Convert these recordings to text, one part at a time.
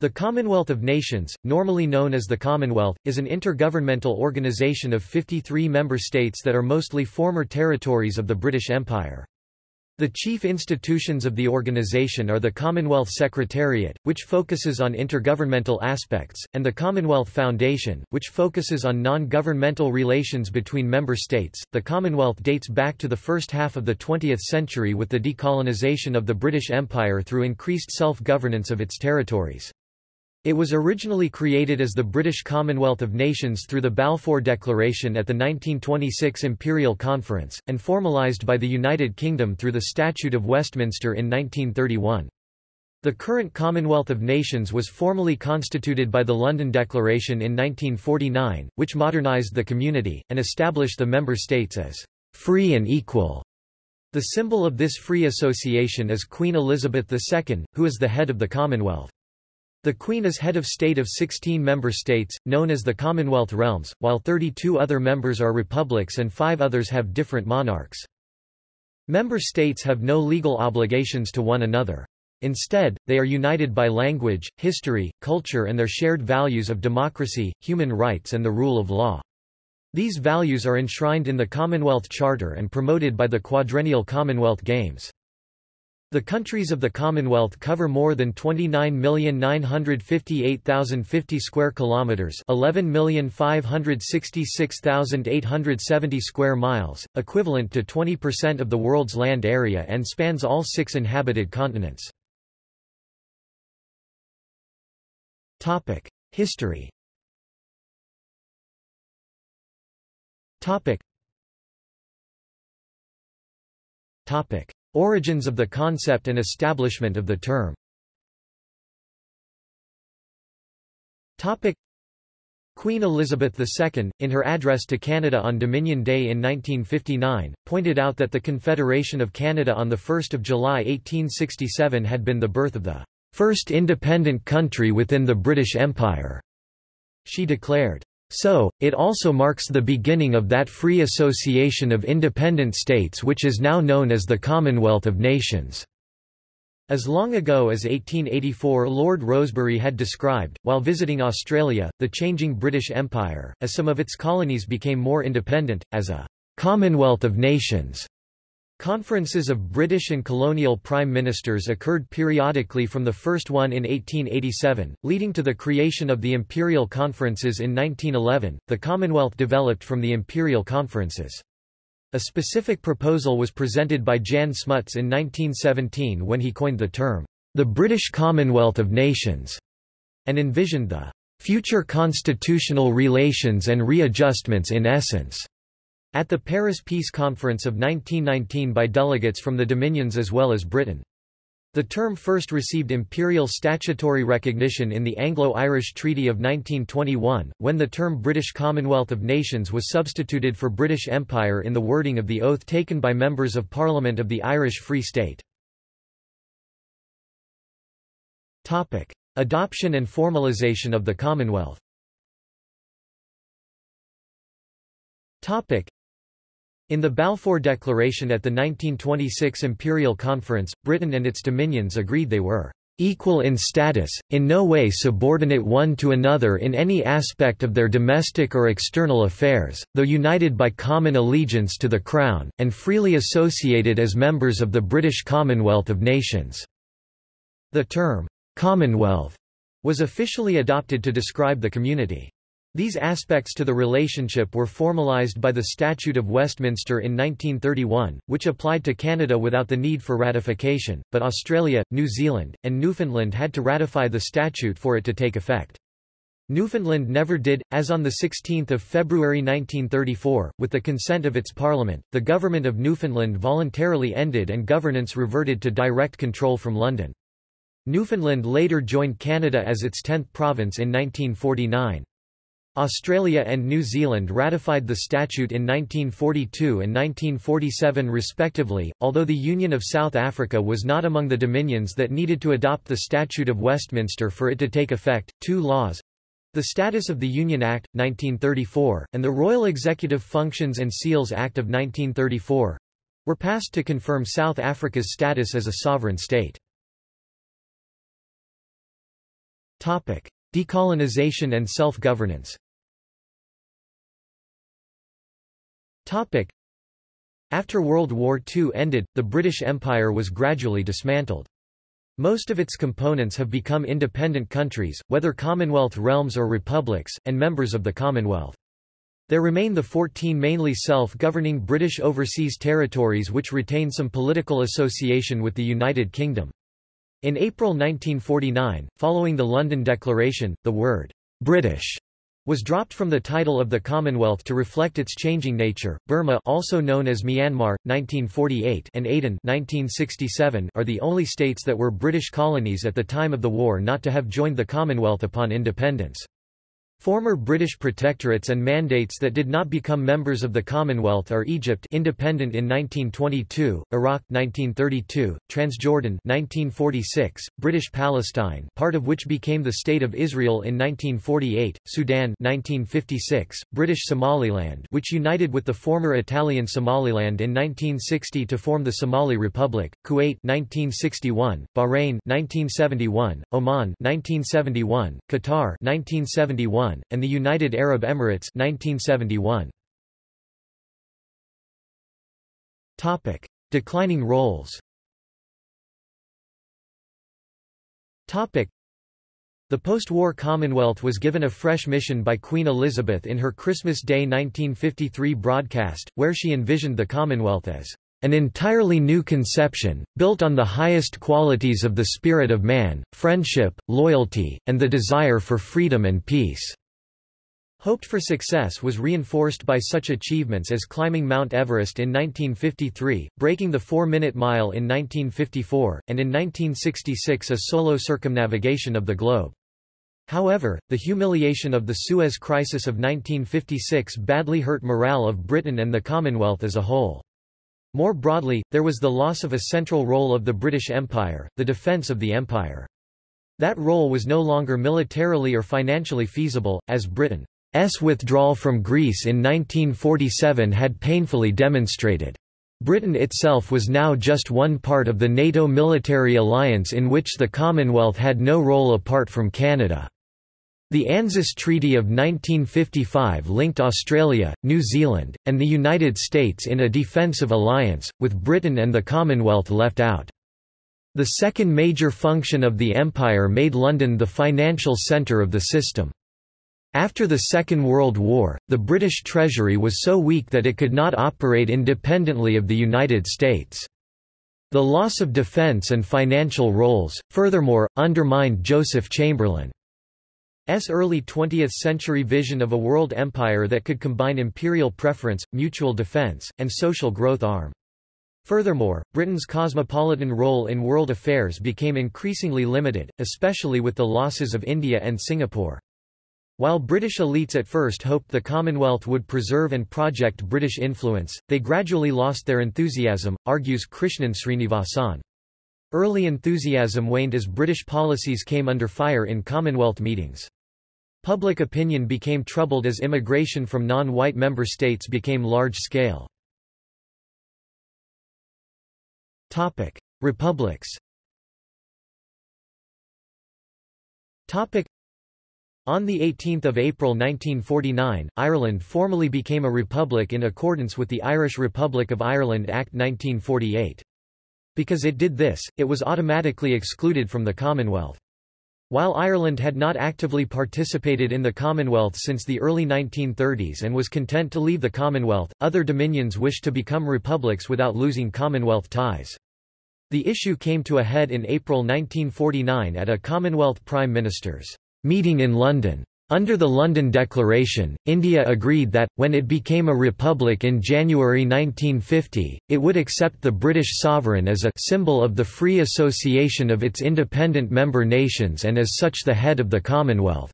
The Commonwealth of Nations, normally known as the Commonwealth, is an intergovernmental organisation of 53 member states that are mostly former territories of the British Empire. The chief institutions of the organisation are the Commonwealth Secretariat, which focuses on intergovernmental aspects, and the Commonwealth Foundation, which focuses on non-governmental relations between member states. The Commonwealth dates back to the first half of the 20th century with the decolonization of the British Empire through increased self-governance of its territories. It was originally created as the British Commonwealth of Nations through the Balfour Declaration at the 1926 Imperial Conference, and formalised by the United Kingdom through the Statute of Westminster in 1931. The current Commonwealth of Nations was formally constituted by the London Declaration in 1949, which modernised the community, and established the member states as free and equal. The symbol of this free association is Queen Elizabeth II, who is the head of the Commonwealth. The Queen is head of state of 16 member states, known as the Commonwealth Realms, while 32 other members are republics and five others have different monarchs. Member states have no legal obligations to one another. Instead, they are united by language, history, culture and their shared values of democracy, human rights and the rule of law. These values are enshrined in the Commonwealth Charter and promoted by the quadrennial Commonwealth Games. The countries of the Commonwealth cover more than 29,958,050 square kilometers, 11,566,870 square miles, equivalent to 20% of the world's land area and spans all six inhabited continents. Topic: History. Topic. Topic: Origins of the concept and establishment of the term Queen Elizabeth II, in her address to Canada on Dominion Day in 1959, pointed out that the Confederation of Canada on 1 July 1867 had been the birth of the first independent country within the British Empire. She declared, so, it also marks the beginning of that free association of independent states which is now known as the Commonwealth of Nations. As long ago as 1884 Lord Rosebery had described, while visiting Australia, the changing British Empire, as some of its colonies became more independent, as a Commonwealth of Nations. Conferences of British and colonial prime ministers occurred periodically from the first one in 1887, leading to the creation of the Imperial Conferences in 1911. The Commonwealth developed from the Imperial Conferences. A specific proposal was presented by Jan Smuts in 1917 when he coined the term, the British Commonwealth of Nations, and envisioned the future constitutional relations and readjustments in essence at the Paris Peace Conference of 1919 by delegates from the Dominions as well as Britain. The term first received imperial statutory recognition in the Anglo-Irish Treaty of 1921, when the term British Commonwealth of Nations was substituted for British Empire in the wording of the oath taken by members of Parliament of the Irish Free State. Adoption and formalisation of the Commonwealth in the Balfour Declaration at the 1926 Imperial Conference, Britain and its dominions agreed they were equal in status, in no way subordinate one to another in any aspect of their domestic or external affairs, though united by common allegiance to the Crown, and freely associated as members of the British Commonwealth of Nations." The term, "'Commonwealth' was officially adopted to describe the community. These aspects to the relationship were formalised by the Statute of Westminster in 1931, which applied to Canada without the need for ratification, but Australia, New Zealand, and Newfoundland had to ratify the statute for it to take effect. Newfoundland never did, as on 16 February 1934, with the consent of its parliament, the government of Newfoundland voluntarily ended and governance reverted to direct control from London. Newfoundland later joined Canada as its 10th province in 1949. Australia and New Zealand ratified the statute in 1942 and 1947 respectively, although the Union of South Africa was not among the dominions that needed to adopt the Statute of Westminster for it to take effect. Two laws the Status of the Union Act, 1934, and the Royal Executive Functions and Seals Act of 1934 were passed to confirm South Africa's status as a sovereign state. Topic: Decolonization and self-governance. Topic: After World War II ended, the British Empire was gradually dismantled. Most of its components have become independent countries, whether Commonwealth realms or republics, and members of the Commonwealth. There remain the 14 mainly self-governing British overseas territories which retain some political association with the United Kingdom. In April 1949, following the London Declaration, the word British was dropped from the title of the Commonwealth to reflect its changing nature. Burma, also known as Myanmar, 1948, and Aden, 1967, are the only states that were British colonies at the time of the war not to have joined the Commonwealth upon independence. Former British protectorates and mandates that did not become members of the Commonwealth are Egypt independent in 1922, Iraq 1932, Transjordan 1946, British Palestine part of which became the State of Israel in 1948, Sudan 1956, British Somaliland which united with the former Italian Somaliland in 1960 to form the Somali Republic, Kuwait 1961, Bahrain 1971, Oman 1971, Qatar 1971, and the United Arab Emirates 1971. Topic: Declining roles. Topic: The post-war Commonwealth was given a fresh mission by Queen Elizabeth in her Christmas Day 1953 broadcast, where she envisioned the Commonwealth as an entirely new conception, built on the highest qualities of the spirit of man, friendship, loyalty, and the desire for freedom and peace. Hoped for success was reinforced by such achievements as climbing Mount Everest in 1953, breaking the four-minute mile in 1954, and in 1966 a solo circumnavigation of the globe. However, the humiliation of the Suez Crisis of 1956 badly hurt morale of Britain and the Commonwealth as a whole. More broadly, there was the loss of a central role of the British Empire, the defence of the empire. That role was no longer militarily or financially feasible, as Britain's withdrawal from Greece in 1947 had painfully demonstrated. Britain itself was now just one part of the NATO military alliance in which the Commonwealth had no role apart from Canada. The ANZUS Treaty of 1955 linked Australia, New Zealand, and the United States in a defensive alliance, with Britain and the Commonwealth left out. The second major function of the Empire made London the financial centre of the system. After the Second World War, the British Treasury was so weak that it could not operate independently of the United States. The loss of defence and financial roles, furthermore, undermined Joseph Chamberlain. S early 20th-century vision of a world empire that could combine imperial preference, mutual defense, and social growth arm. Furthermore, Britain's cosmopolitan role in world affairs became increasingly limited, especially with the losses of India and Singapore. While British elites at first hoped the Commonwealth would preserve and project British influence, they gradually lost their enthusiasm, argues Krishnan Srinivasan. Early enthusiasm waned as British policies came under fire in Commonwealth meetings. Public opinion became troubled as immigration from non-white member states became large-scale. Republics on 18 April 1949, Ireland formally became a republic in accordance with the Irish Republic of Ireland Act 1948. Because it did this, it was automatically excluded from the Commonwealth. While Ireland had not actively participated in the Commonwealth since the early 1930s and was content to leave the Commonwealth, other dominions wished to become republics without losing Commonwealth ties. The issue came to a head in April 1949 at a Commonwealth Prime Ministers' meeting in London. Under the London Declaration, India agreed that, when it became a republic in January 1950, it would accept the British sovereign as a symbol of the free association of its independent member nations and as such the head of the Commonwealth.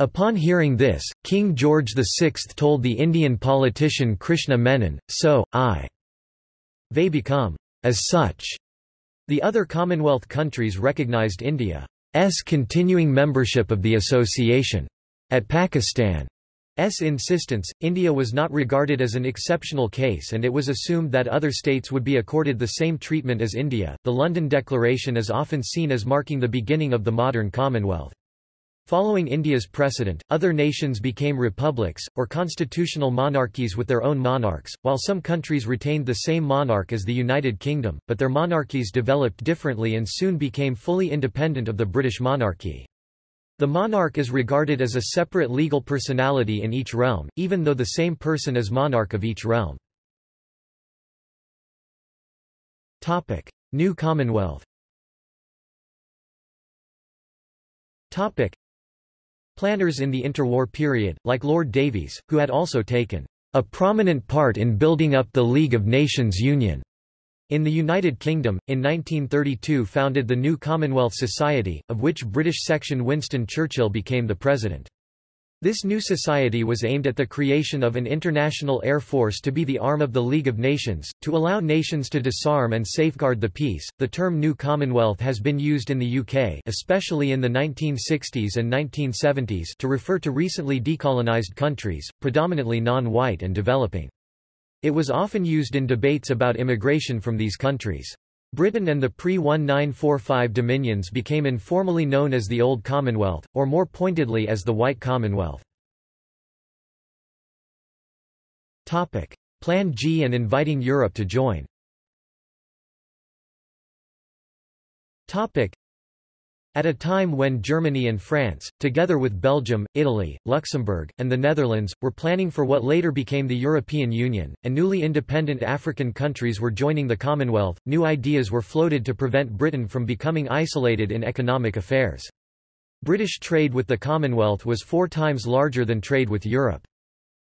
Upon hearing this, King George VI told the Indian politician Krishna Menon, so, I they become as such. The other Commonwealth countries recognized India. S continuing membership of the association. At Pakistan's insistence, India was not regarded as an exceptional case and it was assumed that other states would be accorded the same treatment as India. The London Declaration is often seen as marking the beginning of the modern Commonwealth. Following India's precedent, other nations became republics, or constitutional monarchies with their own monarchs, while some countries retained the same monarch as the United Kingdom, but their monarchies developed differently and soon became fully independent of the British monarchy. The monarch is regarded as a separate legal personality in each realm, even though the same person is monarch of each realm. Topic. New Commonwealth Planners in the interwar period, like Lord Davies, who had also taken a prominent part in building up the League of Nations Union, in the United Kingdom, in 1932 founded the New Commonwealth Society, of which British section Winston Churchill became the president. This new society was aimed at the creation of an international air force to be the arm of the League of Nations, to allow nations to disarm and safeguard the peace. The term New Commonwealth has been used in the UK, especially in the 1960s and 1970s, to refer to recently decolonized countries, predominantly non-white and developing. It was often used in debates about immigration from these countries. Britain and the pre-1945 dominions became informally known as the Old Commonwealth, or more pointedly as the White Commonwealth. Plan G and inviting Europe to join at a time when Germany and France, together with Belgium, Italy, Luxembourg, and the Netherlands, were planning for what later became the European Union, and newly independent African countries were joining the Commonwealth, new ideas were floated to prevent Britain from becoming isolated in economic affairs. British trade with the Commonwealth was four times larger than trade with Europe.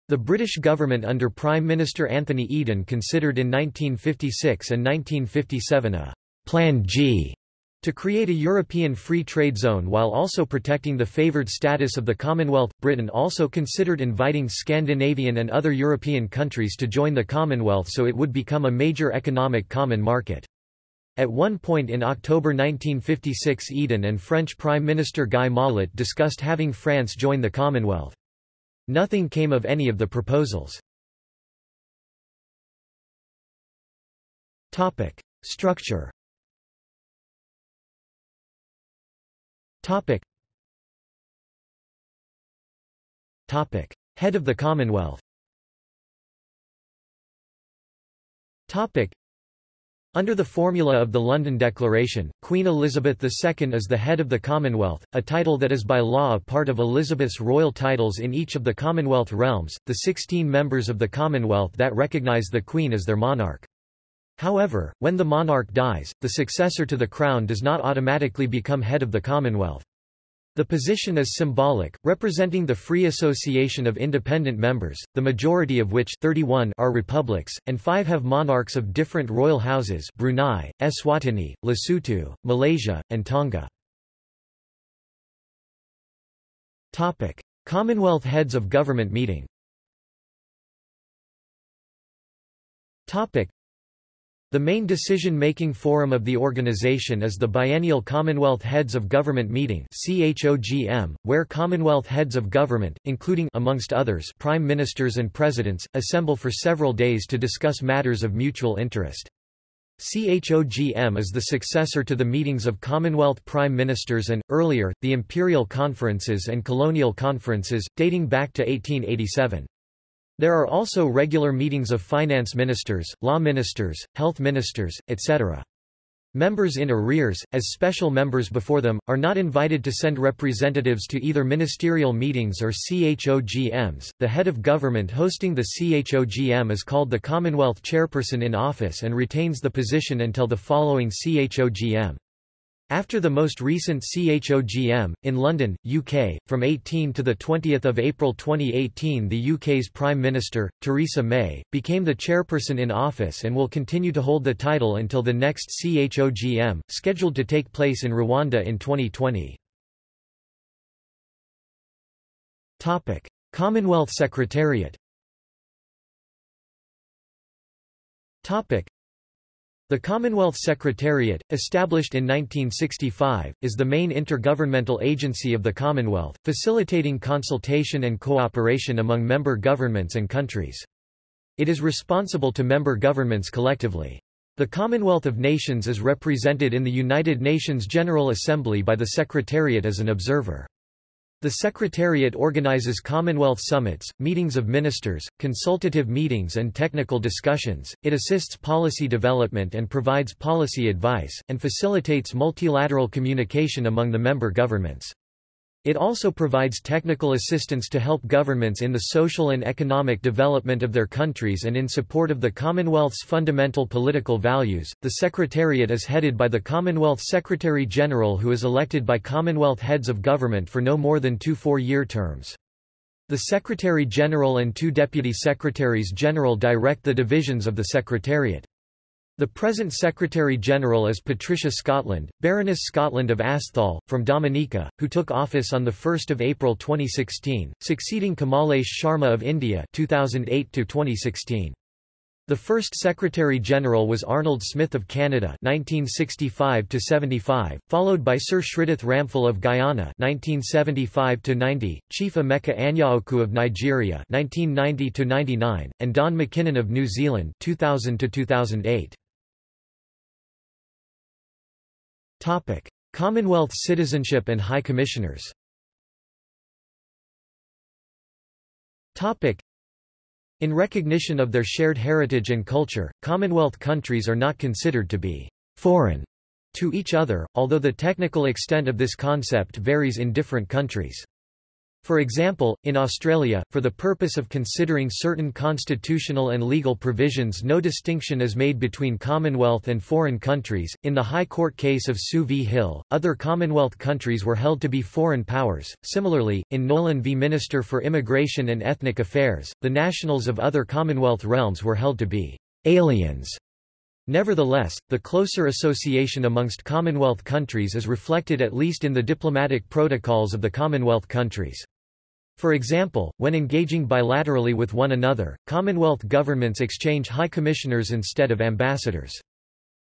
The British government under Prime Minister Anthony Eden considered in 1956 and 1957 a Plan G to create a European free trade zone while also protecting the favoured status of the Commonwealth, Britain also considered inviting Scandinavian and other European countries to join the Commonwealth so it would become a major economic common market. At one point in October 1956 Eden and French Prime Minister Guy Mollet discussed having France join the Commonwealth. Nothing came of any of the proposals. Structure Topic. Topic. Head of the Commonwealth Topic. Under the formula of the London Declaration, Queen Elizabeth II is the head of the Commonwealth, a title that is by law a part of Elizabeth's royal titles in each of the Commonwealth realms, the 16 members of the Commonwealth that recognise the Queen as their monarch. However, when the monarch dies, the successor to the crown does not automatically become head of the Commonwealth. The position is symbolic, representing the free association of independent members, the majority of which 31 are republics, and five have monarchs of different royal houses Brunei, Eswatini, Lesotho, Malaysia, and Tonga. Topic. Commonwealth Heads of Government meeting the main decision-making forum of the organization is the biennial Commonwealth Heads of Government Meeting where Commonwealth Heads of Government, including amongst others Prime Ministers and Presidents, assemble for several days to discuss matters of mutual interest. CHOGM is the successor to the meetings of Commonwealth Prime Ministers and, earlier, the Imperial Conferences and Colonial Conferences, dating back to 1887. There are also regular meetings of finance ministers, law ministers, health ministers, etc. Members in arrears, as special members before them, are not invited to send representatives to either ministerial meetings or CHOGMs. The head of government hosting the CHOGM is called the Commonwealth Chairperson in office and retains the position until the following CHOGM. After the most recent CHOGM, in London, UK, from 18 to 20 April 2018 the UK's Prime Minister, Theresa May, became the chairperson in office and will continue to hold the title until the next CHOGM, scheduled to take place in Rwanda in 2020. Topic. Commonwealth Secretariat the Commonwealth Secretariat, established in 1965, is the main intergovernmental agency of the Commonwealth, facilitating consultation and cooperation among member governments and countries. It is responsible to member governments collectively. The Commonwealth of Nations is represented in the United Nations General Assembly by the Secretariat as an observer. The Secretariat organizes Commonwealth summits, meetings of ministers, consultative meetings and technical discussions, it assists policy development and provides policy advice, and facilitates multilateral communication among the member governments. It also provides technical assistance to help governments in the social and economic development of their countries and in support of the Commonwealth's fundamental political values. The Secretariat is headed by the Commonwealth Secretary General who is elected by Commonwealth heads of government for no more than two four-year terms. The Secretary General and two Deputy Secretaries General direct the divisions of the Secretariat. The present Secretary-General is Patricia Scotland, Baroness Scotland of Asthall, from Dominica, who took office on 1 April 2016, succeeding Kamalesh Sharma of India 2008 -2016. The first Secretary-General was Arnold Smith of Canada 1965–75, followed by Sir Shridath Ramphal of Guyana 1975–90, Chief Emeka Anyaoku of Nigeria 1990–99, and Don McKinnon of New Zealand 2000–2008. Topic: Commonwealth citizenship and High Commissioners. Topic: In recognition of their shared heritage and culture, Commonwealth countries are not considered to be foreign to each other, although the technical extent of this concept varies in different countries. For example, in Australia, for the purpose of considering certain constitutional and legal provisions no distinction is made between Commonwealth and foreign countries. In the High Court case of Sue v. Hill, other Commonwealth countries were held to be foreign powers. Similarly, in Nolan v. Minister for Immigration and Ethnic Affairs, the nationals of other Commonwealth realms were held to be aliens. Nevertheless, the closer association amongst Commonwealth countries is reflected at least in the diplomatic protocols of the Commonwealth countries. For example, when engaging bilaterally with one another, Commonwealth governments exchange high commissioners instead of ambassadors.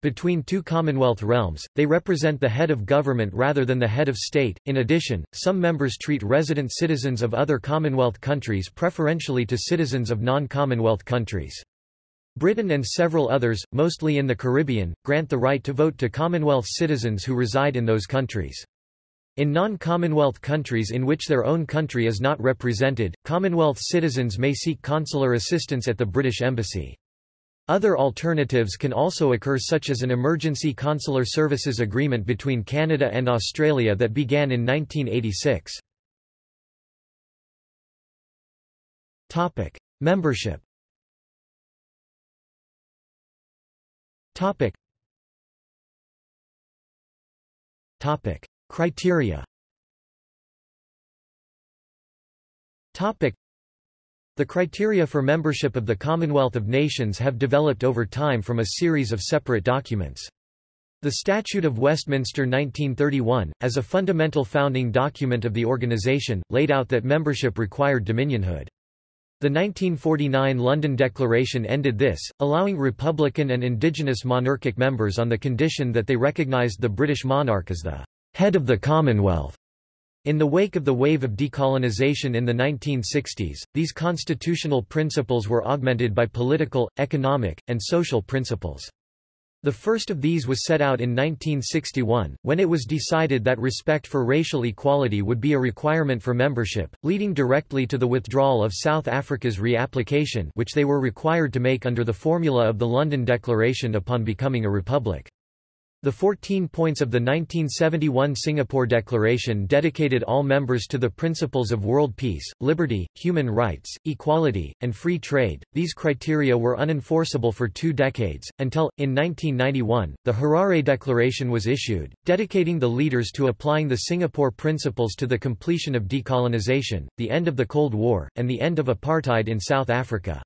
Between two Commonwealth realms, they represent the head of government rather than the head of state. In addition, some members treat resident citizens of other Commonwealth countries preferentially to citizens of non-Commonwealth countries. Britain and several others, mostly in the Caribbean, grant the right to vote to Commonwealth citizens who reside in those countries. In non-Commonwealth countries in which their own country is not represented, Commonwealth citizens may seek consular assistance at the British Embassy. Other alternatives can also occur such as an emergency consular services agreement between Canada and Australia that began in 1986. Topic: Membership Topic. Topic. Criteria Topic. The criteria for membership of the Commonwealth of Nations have developed over time from a series of separate documents. The Statute of Westminster 1931, as a fundamental founding document of the organization, laid out that membership required dominionhood. The 1949 London Declaration ended this, allowing republican and indigenous monarchic members on the condition that they recognised the British monarch as the head of the Commonwealth. In the wake of the wave of decolonisation in the 1960s, these constitutional principles were augmented by political, economic, and social principles. The first of these was set out in 1961, when it was decided that respect for racial equality would be a requirement for membership, leading directly to the withdrawal of South Africa's reapplication which they were required to make under the formula of the London Declaration upon becoming a republic. The 14 points of the 1971 Singapore Declaration dedicated all members to the principles of world peace, liberty, human rights, equality, and free trade. These criteria were unenforceable for two decades, until, in 1991, the Harare Declaration was issued, dedicating the leaders to applying the Singapore principles to the completion of decolonization, the end of the Cold War, and the end of apartheid in South Africa.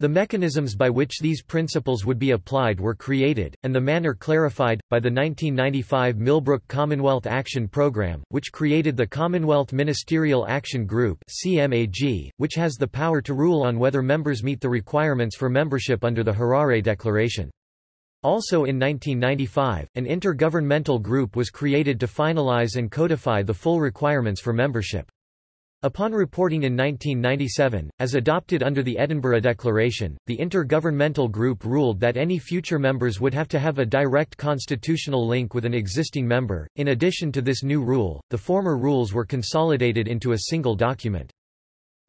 The mechanisms by which these principles would be applied were created, and the manner clarified, by the 1995 Millbrook Commonwealth Action Programme, which created the Commonwealth Ministerial Action Group CMAG, which has the power to rule on whether members meet the requirements for membership under the Harare Declaration. Also in 1995, an intergovernmental group was created to finalize and codify the full requirements for membership. Upon reporting in 1997, as adopted under the Edinburgh Declaration, the Intergovernmental Group ruled that any future members would have to have a direct constitutional link with an existing member. In addition to this new rule, the former rules were consolidated into a single document.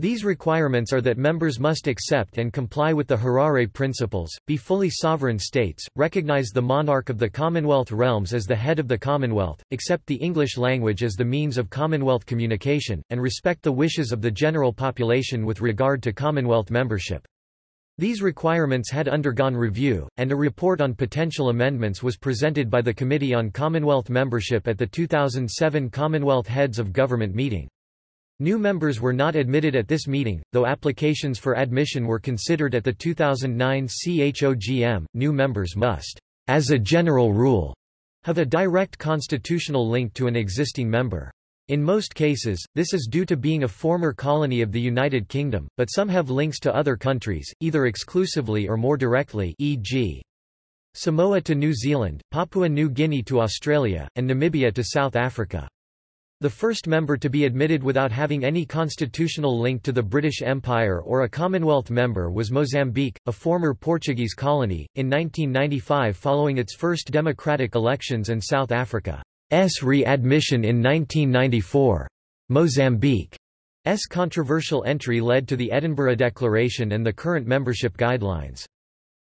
These requirements are that members must accept and comply with the Harare Principles, be fully sovereign states, recognize the monarch of the Commonwealth realms as the head of the Commonwealth, accept the English language as the means of Commonwealth communication, and respect the wishes of the general population with regard to Commonwealth membership. These requirements had undergone review, and a report on potential amendments was presented by the Committee on Commonwealth Membership at the 2007 Commonwealth Heads of Government meeting. New members were not admitted at this meeting, though applications for admission were considered at the 2009 CHOGM. New members must, as a general rule, have a direct constitutional link to an existing member. In most cases, this is due to being a former colony of the United Kingdom, but some have links to other countries, either exclusively or more directly e.g. Samoa to New Zealand, Papua New Guinea to Australia, and Namibia to South Africa. The first member to be admitted without having any constitutional link to the British Empire or a Commonwealth member was Mozambique, a former Portuguese colony, in 1995 following its first democratic elections and South Africa's readmission in 1994. Mozambique's controversial entry led to the Edinburgh Declaration and the current membership guidelines.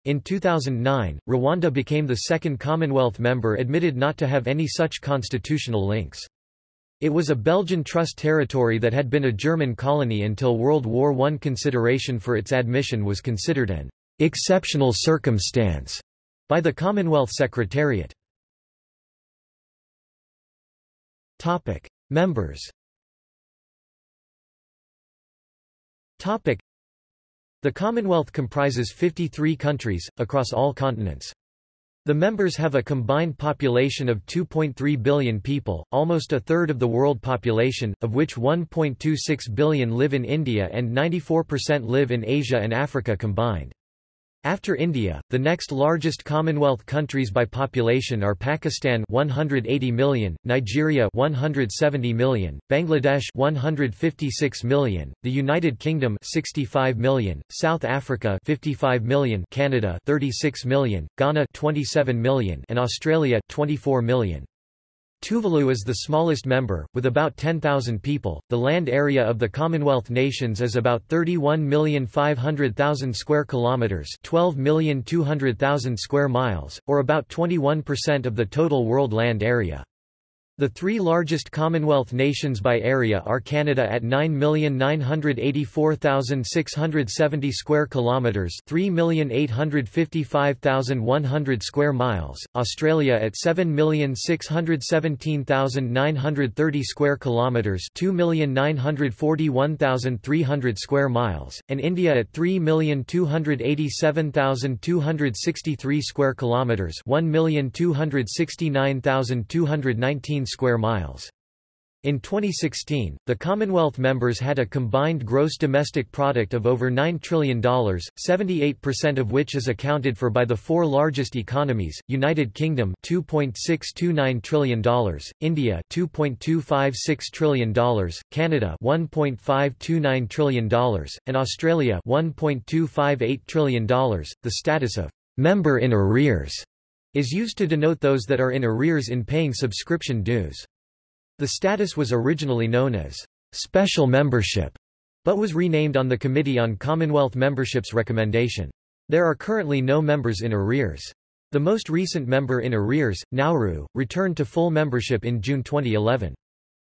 In 2009, Rwanda became the second Commonwealth member admitted not to have any such constitutional links. It was a Belgian Trust territory that had been a German colony until World War I. Consideration for its admission was considered an exceptional circumstance by the Commonwealth Secretariat. Topic: Members. Topic: The Commonwealth comprises 53 countries across all continents. The members have a combined population of 2.3 billion people, almost a third of the world population, of which 1.26 billion live in India and 94% live in Asia and Africa combined. After India, the next largest Commonwealth countries by population are Pakistan 180 million, Nigeria 170 million, Bangladesh 156 million, the United Kingdom 65 million, South Africa 55 million, Canada 36 million, Ghana 27 million, and Australia 24 million. Tuvalu is the smallest member, with about 10,000 people. The land area of the Commonwealth nations is about 31,500,000 square kilometers, 12,200,000 square miles, or about 21% of the total world land area. The three largest Commonwealth nations by area are Canada at 9,984,670 square kilometers, 3,855,100 square miles, Australia at 7,617,930 square kilometers, 2,941,300 square miles, and India at 3,287,263 square kilometers, 1,269,219 square miles. In 2016, the Commonwealth members had a combined gross domestic product of over $9 trillion, 78% of which is accounted for by the four largest economies, United Kingdom $2.629 trillion, India $2.256 trillion, Canada $1.529 trillion, and Australia $1.258 trillion. The status of member in arrears is used to denote those that are in arrears in paying subscription dues. The status was originally known as special membership, but was renamed on the Committee on Commonwealth Membership's recommendation. There are currently no members in arrears. The most recent member in arrears, Nauru, returned to full membership in June 2011.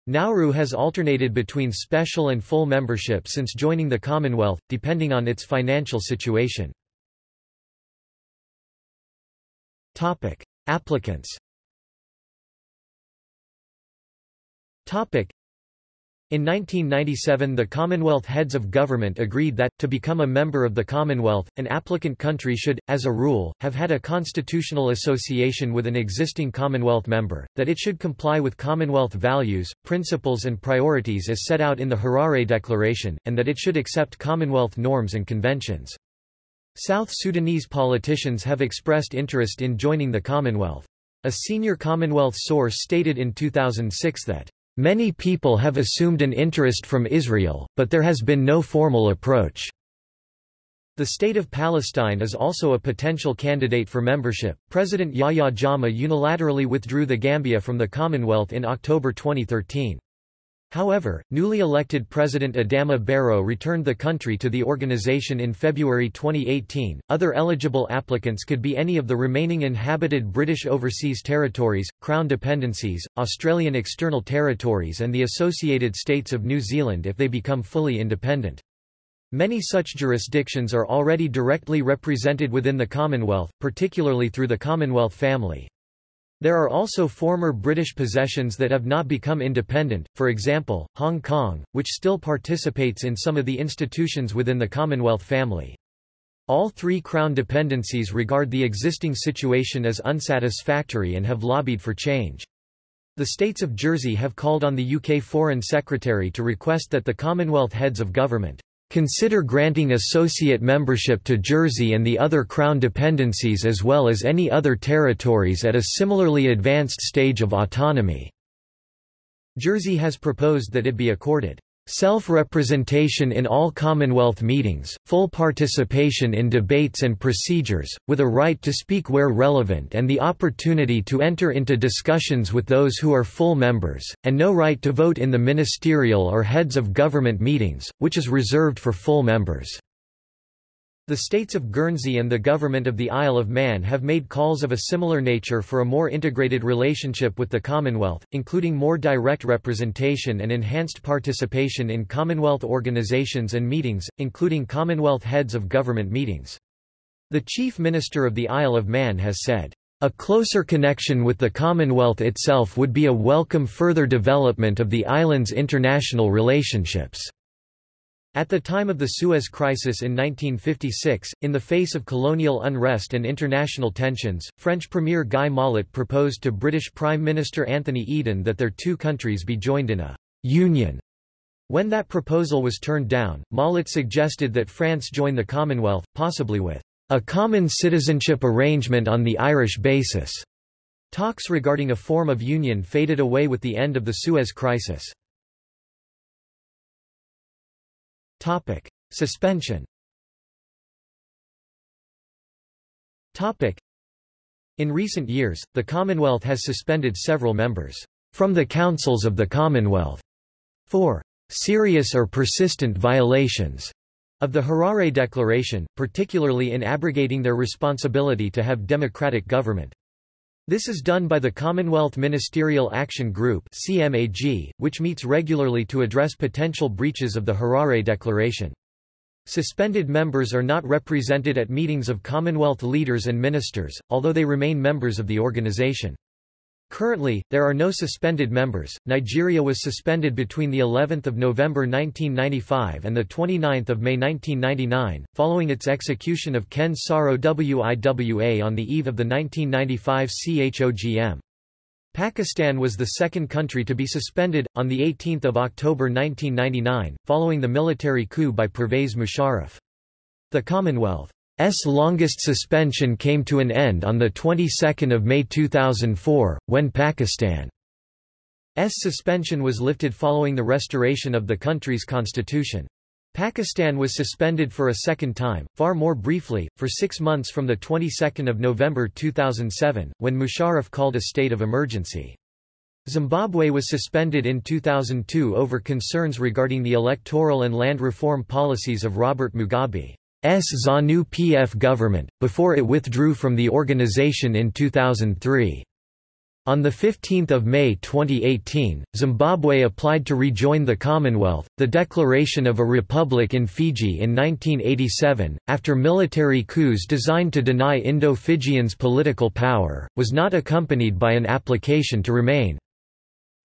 Nauru has alternated between special and full membership since joining the Commonwealth, depending on its financial situation. Topic: Applicants. Topic: in 1997 the Commonwealth Heads of Government agreed that, to become a member of the Commonwealth, an applicant country should, as a rule, have had a constitutional association with an existing Commonwealth member, that it should comply with Commonwealth values, principles and priorities as set out in the Harare Declaration, and that it should accept Commonwealth norms and conventions. South Sudanese politicians have expressed interest in joining the Commonwealth. A senior Commonwealth source stated in 2006 that Many people have assumed an interest from Israel, but there has been no formal approach. The State of Palestine is also a potential candidate for membership. President Yahya Jammeh unilaterally withdrew the Gambia from the Commonwealth in October 2013. However, newly elected President Adama Barrow returned the country to the organization in February 2018. Other eligible applicants could be any of the remaining inhabited British Overseas Territories, Crown Dependencies, Australian External Territories, and the Associated States of New Zealand if they become fully independent. Many such jurisdictions are already directly represented within the Commonwealth, particularly through the Commonwealth family. There are also former British possessions that have not become independent, for example, Hong Kong, which still participates in some of the institutions within the Commonwealth family. All three Crown dependencies regard the existing situation as unsatisfactory and have lobbied for change. The states of Jersey have called on the UK Foreign Secretary to request that the Commonwealth heads of government Consider granting associate membership to Jersey and the other Crown dependencies as well as any other territories at a similarly advanced stage of autonomy." Jersey has proposed that it be accorded Self-representation in all Commonwealth meetings, full participation in debates and procedures, with a right to speak where relevant and the opportunity to enter into discussions with those who are full members, and no right to vote in the ministerial or heads of government meetings, which is reserved for full members. The states of Guernsey and the government of the Isle of Man have made calls of a similar nature for a more integrated relationship with the Commonwealth, including more direct representation and enhanced participation in Commonwealth organisations and meetings, including Commonwealth heads of government meetings. The Chief Minister of the Isle of Man has said, a closer connection with the Commonwealth itself would be a welcome further development of the island's international relationships. At the time of the Suez Crisis in 1956, in the face of colonial unrest and international tensions, French Premier Guy Mollet proposed to British Prime Minister Anthony Eden that their two countries be joined in a «union». When that proposal was turned down, Mollet suggested that France join the Commonwealth, possibly with «a common citizenship arrangement on the Irish basis». Talks regarding a form of union faded away with the end of the Suez Crisis. Topic. Suspension Topic. In recent years, the Commonwealth has suspended several members from the councils of the Commonwealth for serious or persistent violations of the Harare Declaration, particularly in abrogating their responsibility to have democratic government. This is done by the Commonwealth Ministerial Action Group CMAG, which meets regularly to address potential breaches of the Harare Declaration. Suspended members are not represented at meetings of Commonwealth leaders and ministers, although they remain members of the organization. Currently, there are no suspended members. Nigeria was suspended between the 11th of November 1995 and the 29th of May 1999, following its execution of Ken Saro Wiwa on the eve of the 1995 CHOGM. Pakistan was the second country to be suspended, on 18 October 1999, following the military coup by Pervez Musharraf. The Commonwealth S longest suspension came to an end on the 22nd of May 2004 when Pakistan's suspension was lifted following the restoration of the country's constitution. Pakistan was suspended for a second time, far more briefly, for 6 months from the 22nd of November 2007 when Musharraf called a state of emergency. Zimbabwe was suspended in 2002 over concerns regarding the electoral and land reform policies of Robert Mugabe. S ZANU-PF government, before it withdrew from the organization in 2003. On 15 May 2018, Zimbabwe applied to rejoin the Commonwealth. The declaration of a republic in Fiji in 1987, after military coups designed to deny Indo-Fijians political power, was not accompanied by an application to remain.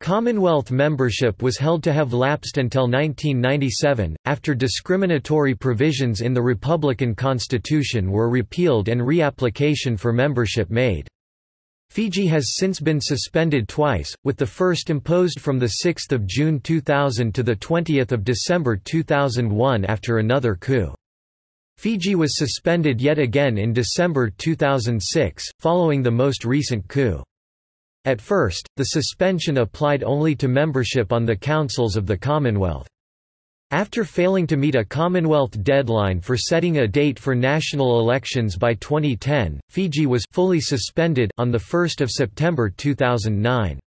Commonwealth membership was held to have lapsed until 1997, after discriminatory provisions in the Republican Constitution were repealed and reapplication for membership made. Fiji has since been suspended twice, with the first imposed from 6 June 2000 to 20 December 2001 after another coup. Fiji was suspended yet again in December 2006, following the most recent coup. At first, the suspension applied only to membership on the councils of the Commonwealth. After failing to meet a Commonwealth deadline for setting a date for national elections by 2010, Fiji was fully suspended on 1 September 2009.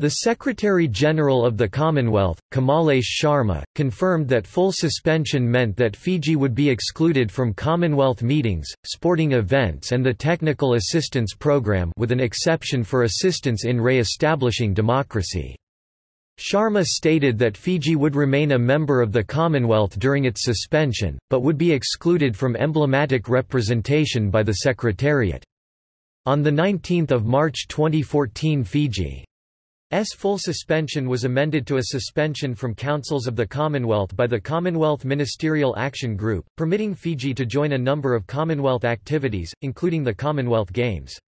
The Secretary-General of the Commonwealth, Kamalesh Sharma, confirmed that full suspension meant that Fiji would be excluded from Commonwealth meetings, sporting events and the Technical Assistance Programme with an exception for assistance in re-establishing democracy. Sharma stated that Fiji would remain a member of the Commonwealth during its suspension, but would be excluded from emblematic representation by the Secretariat. On 19 March 2014 Fiji S full suspension was amended to a suspension from councils of the Commonwealth by the Commonwealth Ministerial Action Group, permitting Fiji to join a number of Commonwealth activities, including the Commonwealth Games.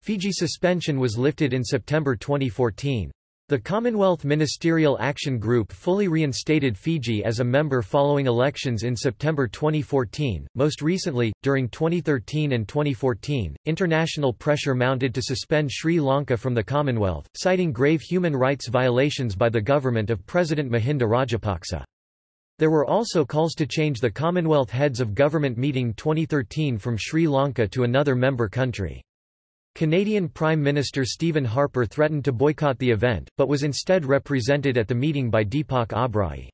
Fiji suspension was lifted in September 2014. The Commonwealth Ministerial Action Group fully reinstated Fiji as a member following elections in September 2014. Most recently, during 2013 and 2014, international pressure mounted to suspend Sri Lanka from the Commonwealth, citing grave human rights violations by the government of President Mahinda Rajapaksa. There were also calls to change the Commonwealth Heads of Government meeting 2013 from Sri Lanka to another member country. Canadian Prime Minister Stephen Harper threatened to boycott the event, but was instead represented at the meeting by Deepak Obhrai.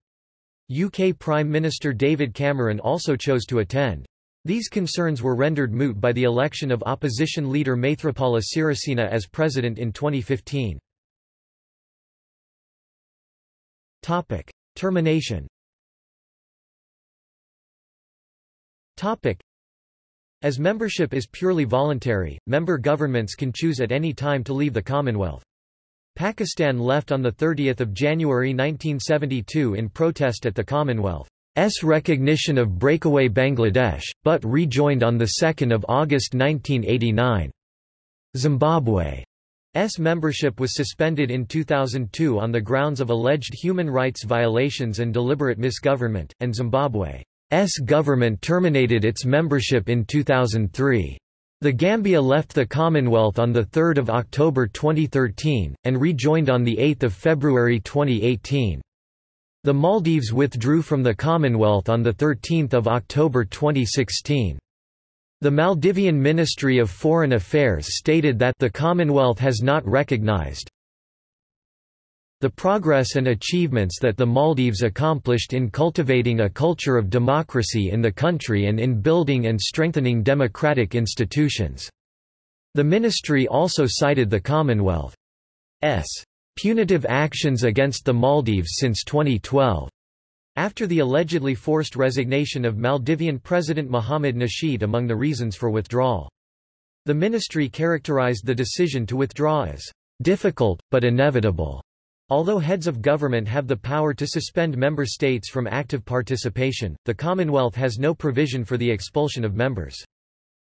UK Prime Minister David Cameron also chose to attend. These concerns were rendered moot by the election of opposition leader Maithripala Sirisena as president in 2015. Topic: Termination. Topic: as membership is purely voluntary, member governments can choose at any time to leave the Commonwealth. Pakistan left on 30 January 1972 in protest at the Commonwealth's recognition of breakaway Bangladesh, but rejoined on 2 August 1989. Zimbabwe's membership was suspended in 2002 on the grounds of alleged human rights violations and deliberate misgovernment, and Zimbabwe S government terminated its membership in 2003. The Gambia left the Commonwealth on 3 October 2013, and rejoined on 8 February 2018. The Maldives withdrew from the Commonwealth on 13 October 2016. The Maldivian Ministry of Foreign Affairs stated that the Commonwealth has not recognized, the progress and achievements that the Maldives accomplished in cultivating a culture of democracy in the country and in building and strengthening democratic institutions. The ministry also cited the Commonwealth's punitive actions against the Maldives since 2012. After the allegedly forced resignation of Maldivian President Mohamed Nasheed among the reasons for withdrawal. The ministry characterized the decision to withdraw as difficult, but inevitable. Although heads of government have the power to suspend member states from active participation, the Commonwealth has no provision for the expulsion of members.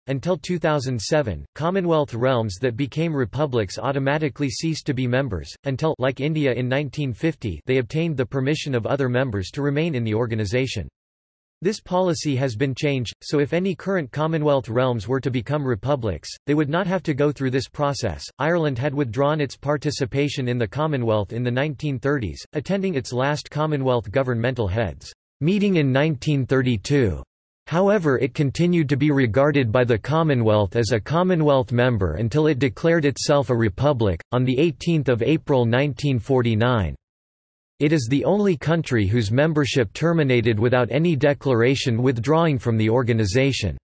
Until 2007, Commonwealth realms that became republics automatically ceased to be members, until like India in 1950 they obtained the permission of other members to remain in the organization. This policy has been changed, so if any current Commonwealth realms were to become republics, they would not have to go through this process. Ireland had withdrawn its participation in the Commonwealth in the 1930s, attending its last Commonwealth governmental heads meeting in 1932. However it continued to be regarded by the Commonwealth as a Commonwealth member until it declared itself a republic, on 18 April 1949. It is the only country whose membership terminated without any declaration withdrawing from the organization.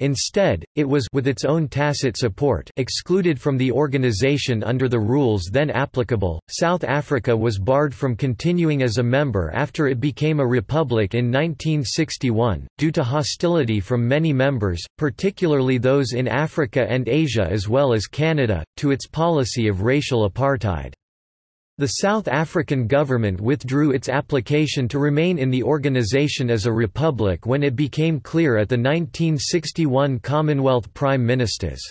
Instead, it was with its own tacit support excluded from the organization under the rules then applicable. South Africa was barred from continuing as a member after it became a republic in 1961 due to hostility from many members, particularly those in Africa and Asia as well as Canada, to its policy of racial apartheid. The South African government withdrew its application to remain in the organisation as a republic when it became clear at the 1961 Commonwealth Prime Ministers'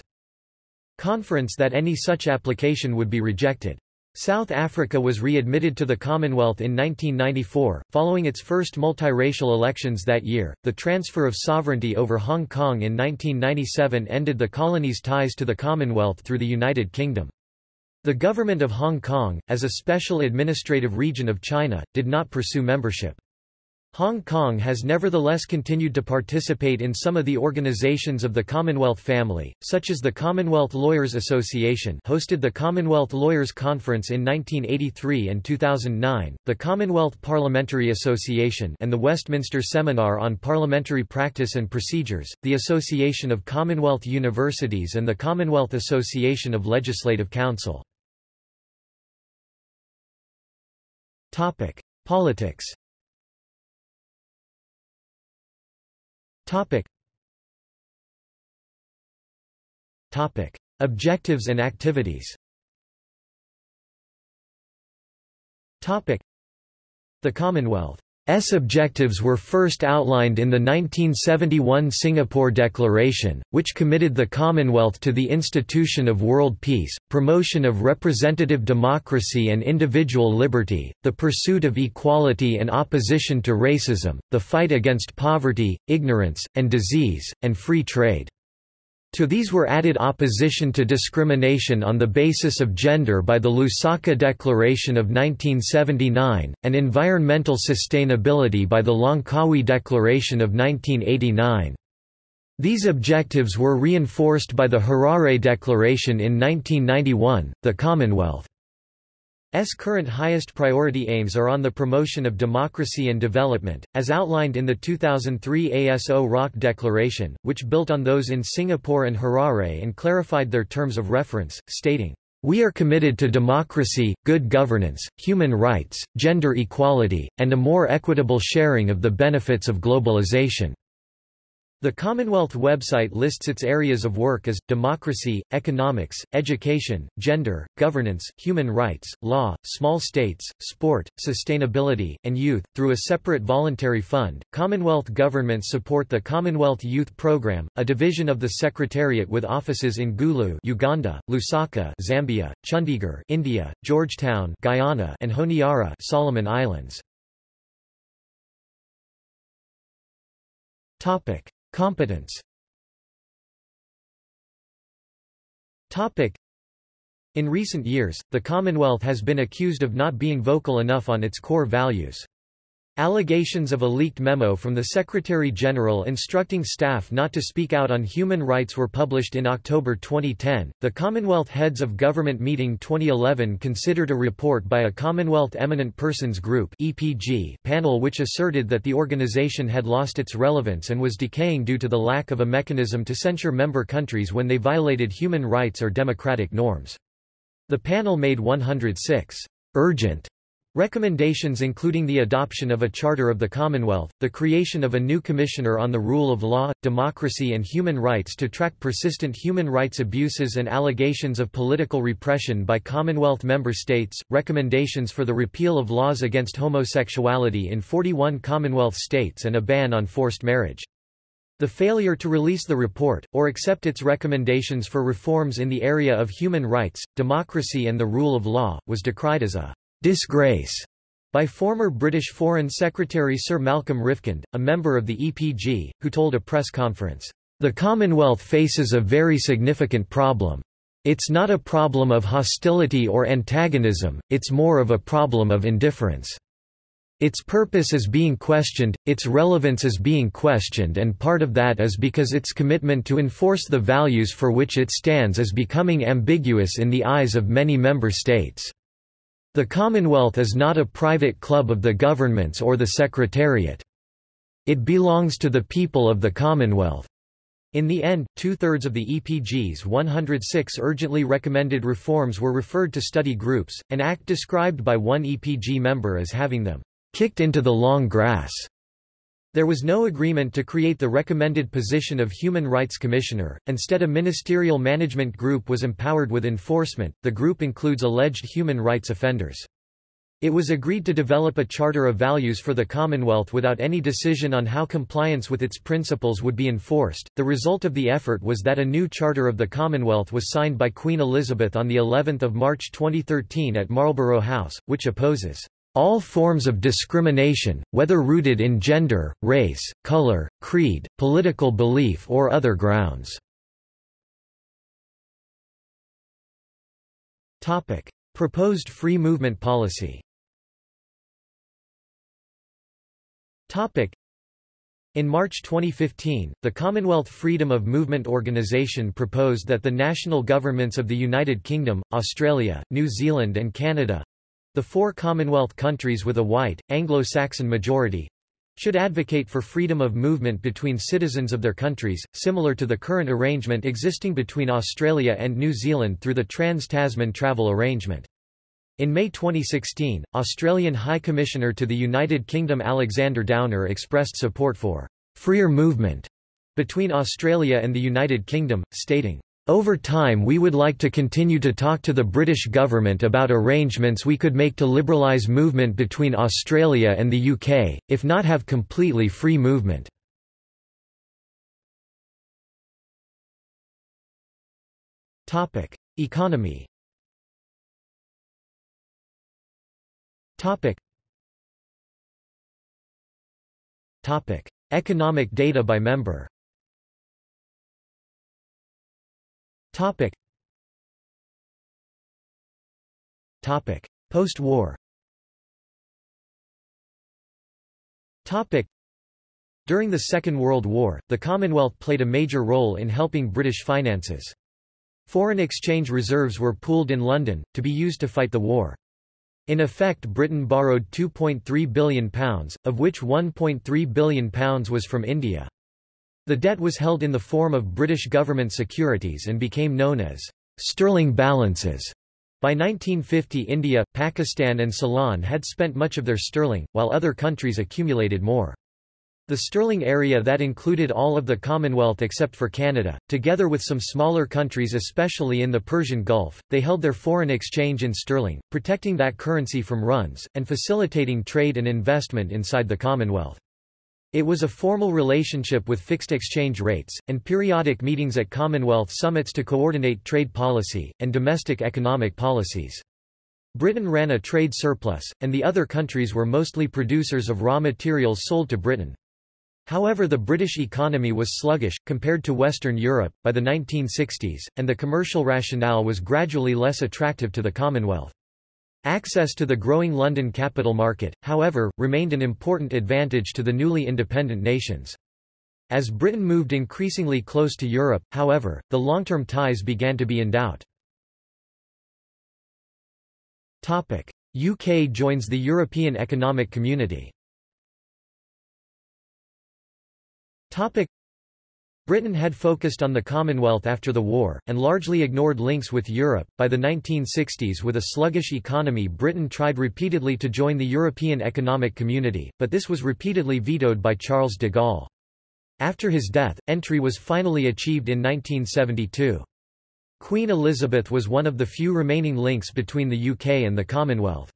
conference that any such application would be rejected. South Africa was readmitted to the Commonwealth in 1994, following its first multiracial elections that year. The transfer of sovereignty over Hong Kong in 1997 ended the colony's ties to the Commonwealth through the United Kingdom. The government of Hong Kong, as a special administrative region of China, did not pursue membership. Hong Kong has nevertheless continued to participate in some of the organizations of the Commonwealth family, such as the Commonwealth Lawyers Association hosted the Commonwealth Lawyers Conference in 1983 and 2009, the Commonwealth Parliamentary Association and the Westminster Seminar on Parliamentary Practice and Procedures, the Association of Commonwealth Universities and the Commonwealth Association of Legislative Council. Politics Topic. Topic. Objectives and activities Topic. The Commonwealth S objectives were first outlined in the 1971 Singapore Declaration, which committed the Commonwealth to the institution of world peace, promotion of representative democracy and individual liberty, the pursuit of equality and opposition to racism, the fight against poverty, ignorance, and disease, and free trade. To these were added opposition to discrimination on the basis of gender by the Lusaka Declaration of 1979, and environmental sustainability by the Langkawi Declaration of 1989. These objectives were reinforced by the Harare Declaration in 1991. The Commonwealth S current highest priority aims are on the promotion of democracy and development, as outlined in the 2003 Aso Rock Declaration, which built on those in Singapore and Harare and clarified their terms of reference, stating, "...we are committed to democracy, good governance, human rights, gender equality, and a more equitable sharing of the benefits of globalization." The Commonwealth website lists its areas of work as, democracy, economics, education, gender, governance, human rights, law, small states, sport, sustainability, and youth. Through a separate voluntary fund, Commonwealth governments support the Commonwealth Youth Programme, a division of the Secretariat with offices in Gulu Uganda, Lusaka Zambia, Chandigarh India, Georgetown Guyana, and Honiara Solomon Islands. Topic. Competence In recent years, the Commonwealth has been accused of not being vocal enough on its core values. Allegations of a leaked memo from the Secretary-General instructing staff not to speak out on human rights were published in October 2010. The Commonwealth Heads of Government Meeting 2011 considered a report by a Commonwealth Eminent Persons Group (EPG) panel which asserted that the organization had lost its relevance and was decaying due to the lack of a mechanism to censure member countries when they violated human rights or democratic norms. The panel made 106 urgent Recommendations including the adoption of a Charter of the Commonwealth, the creation of a new Commissioner on the Rule of Law, Democracy and Human Rights to track persistent human rights abuses and allegations of political repression by Commonwealth member states, recommendations for the repeal of laws against homosexuality in 41 Commonwealth states and a ban on forced marriage. The failure to release the report, or accept its recommendations for reforms in the area of human rights, democracy and the rule of law, was decried as a disgrace by former British Foreign Secretary Sir Malcolm Rifkind, a member of the EPG, who told a press conference, The Commonwealth faces a very significant problem. It's not a problem of hostility or antagonism, it's more of a problem of indifference. Its purpose is being questioned, its relevance is being questioned and part of that is because its commitment to enforce the values for which it stands is becoming ambiguous in the eyes of many member states. The Commonwealth is not a private club of the governments or the Secretariat. It belongs to the people of the Commonwealth. In the end, two-thirds of the EPG's 106 urgently recommended reforms were referred to study groups, an act described by one EPG member as having them kicked into the long grass. There was no agreement to create the recommended position of Human Rights Commissioner, instead a ministerial management group was empowered with enforcement. The group includes alleged human rights offenders. It was agreed to develop a charter of values for the Commonwealth without any decision on how compliance with its principles would be enforced. The result of the effort was that a new charter of the Commonwealth was signed by Queen Elizabeth on the 11th of March 2013 at Marlborough House, which opposes all forms of discrimination, whether rooted in gender, race, color, creed, political belief or other grounds. Topic. Proposed free movement policy Topic. In March 2015, the Commonwealth Freedom of Movement Organization proposed that the national governments of the United Kingdom, Australia, New Zealand and Canada—the four Commonwealth countries with a white, Anglo-Saxon majority, should advocate for freedom of movement between citizens of their countries, similar to the current arrangement existing between Australia and New Zealand through the Trans-Tasman Travel Arrangement. In May 2016, Australian High Commissioner to the United Kingdom Alexander Downer expressed support for freer movement between Australia and the United Kingdom, stating, over time we would like to continue to talk to the British government about arrangements we could make to liberalise movement between Australia and the UK, if not have completely free movement. Economy. Economic data by member Topic. Topic. Post-war Topic. During the Second World War, the Commonwealth played a major role in helping British finances. Foreign exchange reserves were pooled in London, to be used to fight the war. In effect Britain borrowed £2.3 billion, of which £1.3 billion was from India. The debt was held in the form of British government securities and became known as sterling balances. By 1950 India, Pakistan and Ceylon had spent much of their sterling, while other countries accumulated more. The sterling area that included all of the Commonwealth except for Canada, together with some smaller countries especially in the Persian Gulf, they held their foreign exchange in sterling, protecting that currency from runs, and facilitating trade and investment inside the Commonwealth. It was a formal relationship with fixed exchange rates, and periodic meetings at Commonwealth summits to coordinate trade policy, and domestic economic policies. Britain ran a trade surplus, and the other countries were mostly producers of raw materials sold to Britain. However the British economy was sluggish, compared to Western Europe, by the 1960s, and the commercial rationale was gradually less attractive to the Commonwealth. Access to the growing London capital market, however, remained an important advantage to the newly independent nations. As Britain moved increasingly close to Europe, however, the long-term ties began to be in doubt. Topic. UK joins the European Economic Community Topic. Britain had focused on the Commonwealth after the war, and largely ignored links with Europe. By the 1960s with a sluggish economy Britain tried repeatedly to join the European Economic Community, but this was repeatedly vetoed by Charles de Gaulle. After his death, entry was finally achieved in 1972. Queen Elizabeth was one of the few remaining links between the UK and the Commonwealth.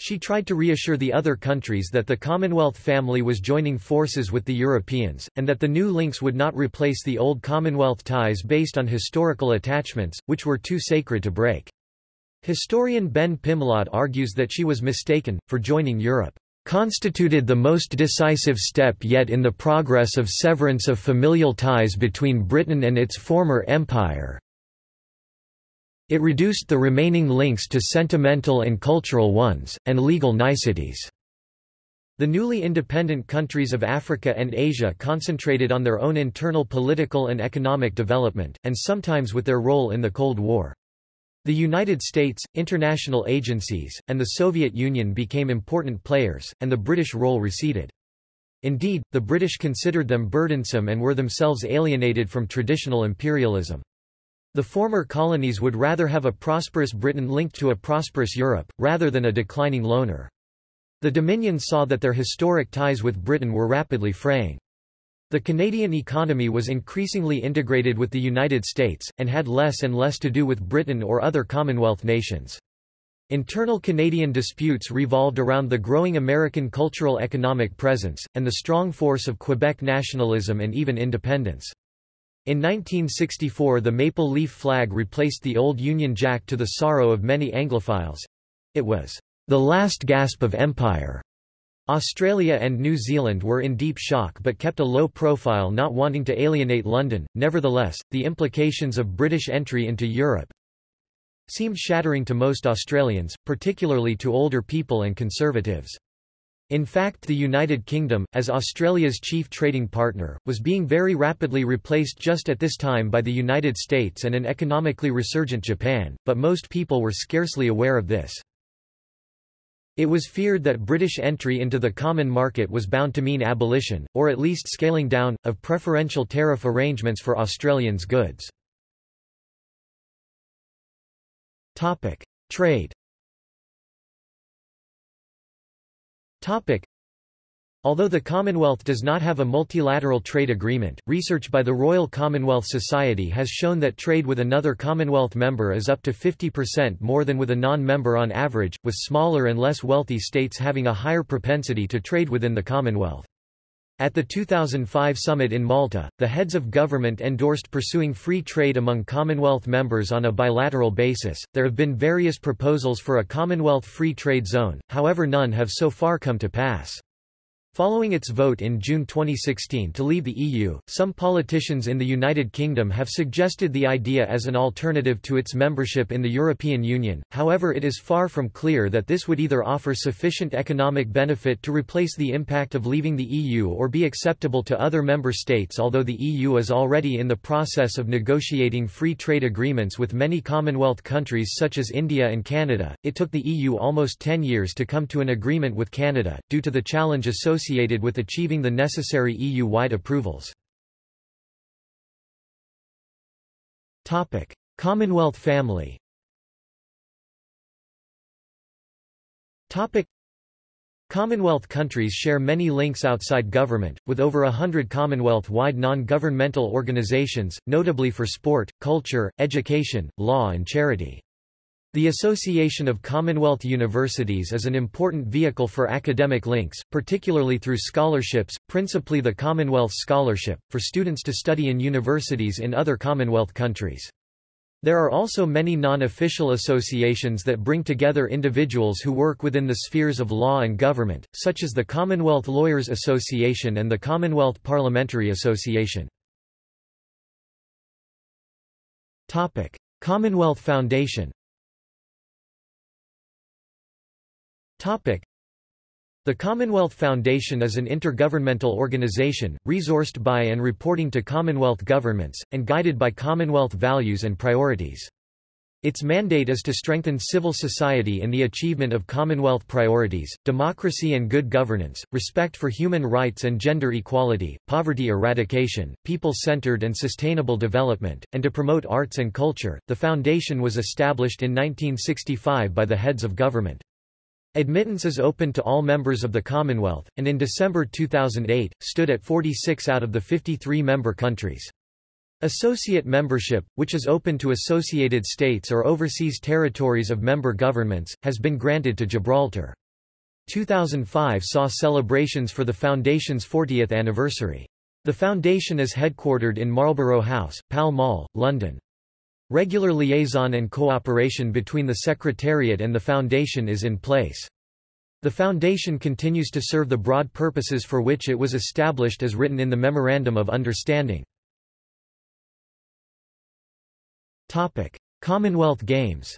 She tried to reassure the other countries that the Commonwealth family was joining forces with the Europeans, and that the new links would not replace the old Commonwealth ties based on historical attachments, which were too sacred to break. Historian Ben Pimlott argues that she was mistaken, for joining Europe constituted the most decisive step yet in the progress of severance of familial ties between Britain and its former empire, it reduced the remaining links to sentimental and cultural ones, and legal niceties. The newly independent countries of Africa and Asia concentrated on their own internal political and economic development, and sometimes with their role in the Cold War. The United States, international agencies, and the Soviet Union became important players, and the British role receded. Indeed, the British considered them burdensome and were themselves alienated from traditional imperialism. The former colonies would rather have a prosperous Britain linked to a prosperous Europe, rather than a declining loner. The Dominions saw that their historic ties with Britain were rapidly fraying. The Canadian economy was increasingly integrated with the United States, and had less and less to do with Britain or other Commonwealth nations. Internal Canadian disputes revolved around the growing American cultural economic presence, and the strong force of Quebec nationalism and even independence. In 1964 the maple leaf flag replaced the old Union Jack to the sorrow of many Anglophiles. It was the last gasp of empire. Australia and New Zealand were in deep shock but kept a low profile not wanting to alienate London. Nevertheless, the implications of British entry into Europe seemed shattering to most Australians, particularly to older people and conservatives. In fact the United Kingdom, as Australia's chief trading partner, was being very rapidly replaced just at this time by the United States and an economically resurgent Japan, but most people were scarcely aware of this. It was feared that British entry into the common market was bound to mean abolition, or at least scaling down, of preferential tariff arrangements for Australians' goods. Trade Topic. Although the Commonwealth does not have a multilateral trade agreement, research by the Royal Commonwealth Society has shown that trade with another Commonwealth member is up to 50% more than with a non-member on average, with smaller and less wealthy states having a higher propensity to trade within the Commonwealth. At the 2005 summit in Malta, the heads of government endorsed pursuing free trade among Commonwealth members on a bilateral basis. There have been various proposals for a Commonwealth free trade zone, however, none have so far come to pass. Following its vote in June 2016 to leave the EU, some politicians in the United Kingdom have suggested the idea as an alternative to its membership in the European Union, however it is far from clear that this would either offer sufficient economic benefit to replace the impact of leaving the EU or be acceptable to other member states although the EU is already in the process of negotiating free trade agreements with many Commonwealth countries such as India and Canada, it took the EU almost 10 years to come to an agreement with Canada, due to the challenge associated associated with achieving the necessary EU-wide approvals. Commonwealth family Commonwealth countries share many links outside government, with over a hundred Commonwealth-wide non-governmental organizations, notably for sport, culture, education, law and charity. The Association of Commonwealth Universities is an important vehicle for academic links, particularly through scholarships, principally the Commonwealth Scholarship, for students to study in universities in other Commonwealth countries. There are also many non-official associations that bring together individuals who work within the spheres of law and government, such as the Commonwealth Lawyers Association and the Commonwealth Parliamentary Association. Commonwealth Foundation Topic. The Commonwealth Foundation is an intergovernmental organization, resourced by and reporting to Commonwealth governments, and guided by Commonwealth values and priorities. Its mandate is to strengthen civil society in the achievement of Commonwealth priorities, democracy and good governance, respect for human rights and gender equality, poverty eradication, people-centered and sustainable development, and to promote arts and culture. The foundation was established in 1965 by the heads of government. Admittance is open to all members of the Commonwealth, and in December 2008, stood at 46 out of the 53 member countries. Associate membership, which is open to associated states or overseas territories of member governments, has been granted to Gibraltar. 2005 saw celebrations for the Foundation's 40th anniversary. The Foundation is headquartered in Marlborough House, Pall Mall, London. Regular liaison and cooperation between the Secretariat and the Foundation is in place. The Foundation continues to serve the broad purposes for which it was established as written in the Memorandum of Understanding. Topic. Commonwealth Games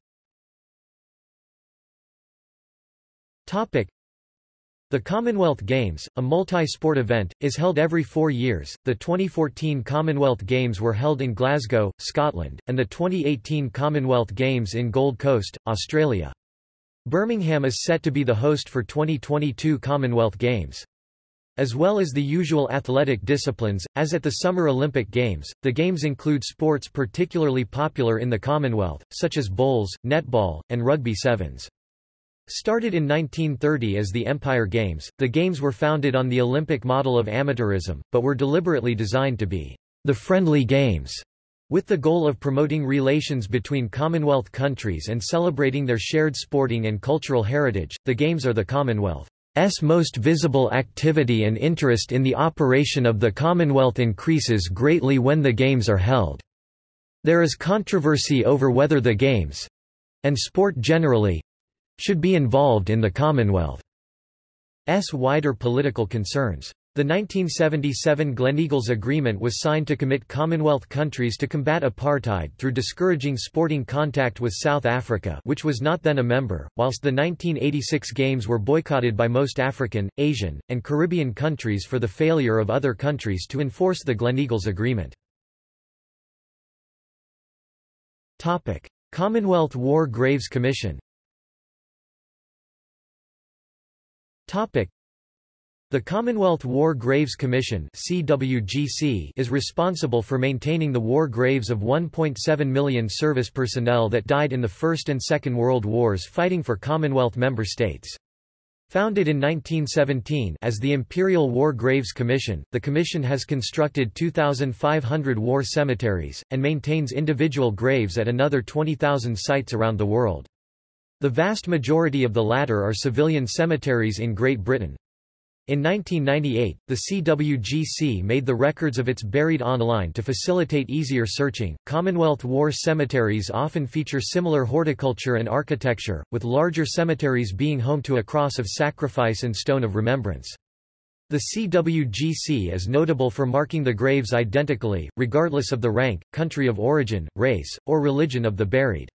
the Commonwealth Games, a multi-sport event, is held every four years. The 2014 Commonwealth Games were held in Glasgow, Scotland, and the 2018 Commonwealth Games in Gold Coast, Australia. Birmingham is set to be the host for 2022 Commonwealth Games. As well as the usual athletic disciplines, as at the Summer Olympic Games, the Games include sports particularly popular in the Commonwealth, such as bowls, netball, and rugby sevens. Started in 1930 as the Empire Games, the Games were founded on the Olympic model of amateurism, but were deliberately designed to be the friendly games, with the goal of promoting relations between Commonwealth countries and celebrating their shared sporting and cultural heritage. The Games are the Commonwealth's most visible activity and interest in the operation of the Commonwealth increases greatly when the Games are held. There is controversy over whether the Games and sport generally should be involved in the Commonwealth's wider political concerns. The 1977 Gleneagles Agreement was signed to commit Commonwealth countries to combat apartheid through discouraging sporting contact with South Africa which was not then a member, whilst the 1986 Games were boycotted by most African, Asian, and Caribbean countries for the failure of other countries to enforce the Gleneagles Agreement. Commonwealth War Graves Commission the Commonwealth War Graves Commission CWGC is responsible for maintaining the war graves of 1.7 million service personnel that died in the First and Second World Wars fighting for Commonwealth member states. Founded in 1917 as the Imperial War Graves Commission, the commission has constructed 2,500 war cemeteries, and maintains individual graves at another 20,000 sites around the world. The vast majority of the latter are civilian cemeteries in Great Britain. In 1998, the CWGC made the records of its buried online to facilitate easier searching. Commonwealth War cemeteries often feature similar horticulture and architecture, with larger cemeteries being home to a cross of sacrifice and stone of remembrance. The CWGC is notable for marking the graves identically, regardless of the rank, country of origin, race, or religion of the buried.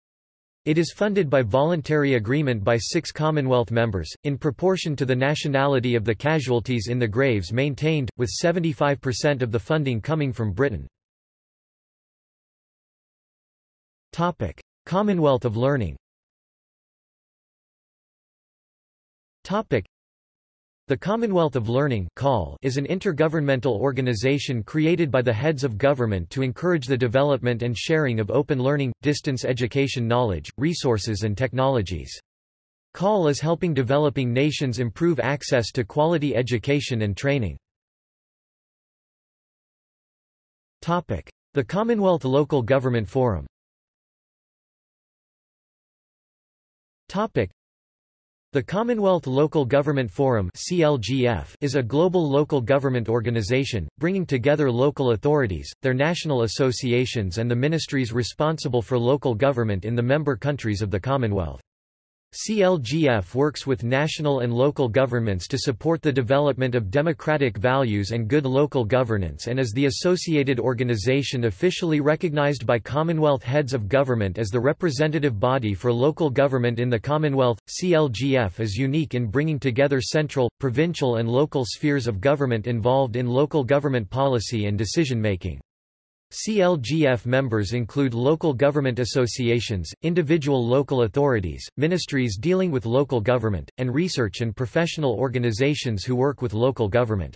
It is funded by voluntary agreement by six Commonwealth members, in proportion to the nationality of the casualties in the graves maintained, with 75% of the funding coming from Britain. Topic. Commonwealth of Learning the Commonwealth of Learning is an intergovernmental organization created by the heads of government to encourage the development and sharing of open learning, distance education knowledge, resources and technologies. COL is helping developing nations improve access to quality education and training. The Commonwealth Local Government Forum the Commonwealth Local Government Forum is a global local government organization, bringing together local authorities, their national associations and the ministries responsible for local government in the member countries of the Commonwealth. CLGF works with national and local governments to support the development of democratic values and good local governance and is the associated organization officially recognized by Commonwealth heads of government as the representative body for local government in the Commonwealth. CLGF is unique in bringing together central, provincial and local spheres of government involved in local government policy and decision-making. CLGF members include local government associations, individual local authorities, ministries dealing with local government, and research and professional organizations who work with local government.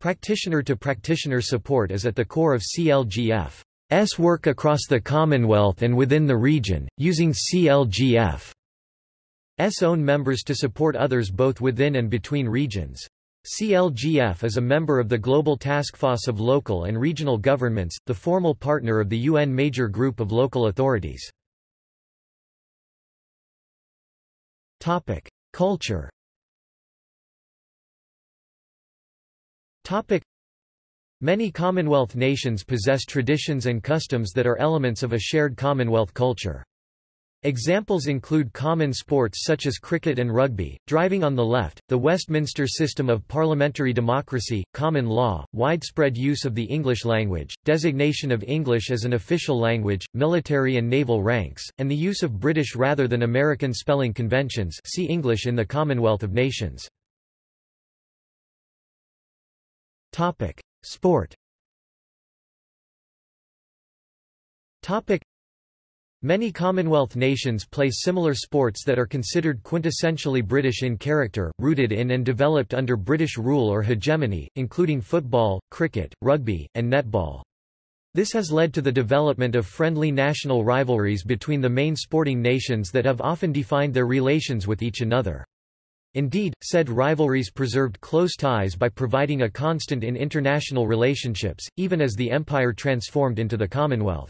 Practitioner-to-practitioner -practitioner support is at the core of CLGF's work across the Commonwealth and within the region, using CLGF's own members to support others both within and between regions. CLGF is a member of the Global Task Force of Local and Regional Governments, the formal partner of the UN Major Group of Local Authorities. Culture Many Commonwealth nations possess traditions and customs that are elements of a shared Commonwealth culture. Examples include common sports such as cricket and rugby, driving on the left, the Westminster system of parliamentary democracy, common law, widespread use of the English language, designation of English as an official language, military and naval ranks, and the use of British rather than American spelling conventions see English in the Commonwealth of Nations. Sport Many Commonwealth nations play similar sports that are considered quintessentially British in character, rooted in and developed under British rule or hegemony, including football, cricket, rugby, and netball. This has led to the development of friendly national rivalries between the main sporting nations that have often defined their relations with each another. Indeed, said rivalries preserved close ties by providing a constant in international relationships, even as the empire transformed into the Commonwealth.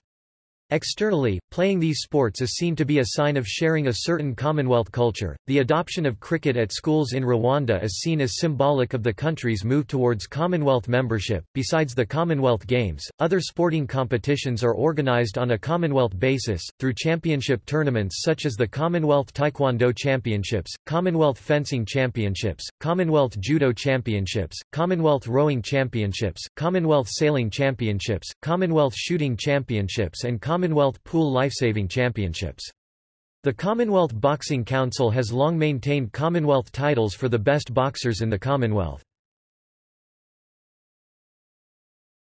Externally, playing these sports is seen to be a sign of sharing a certain Commonwealth culture. The adoption of cricket at schools in Rwanda is seen as symbolic of the country's move towards Commonwealth membership. Besides the Commonwealth Games, other sporting competitions are organized on a Commonwealth basis, through championship tournaments such as the Commonwealth Taekwondo Championships, Commonwealth Fencing Championships, Commonwealth Judo Championships, Commonwealth Rowing Championships, Commonwealth Sailing Championships, Commonwealth Shooting Championships, and Commonwealth Pool Lifesaving Championships. The Commonwealth Boxing Council has long maintained Commonwealth titles for the best boxers in the Commonwealth.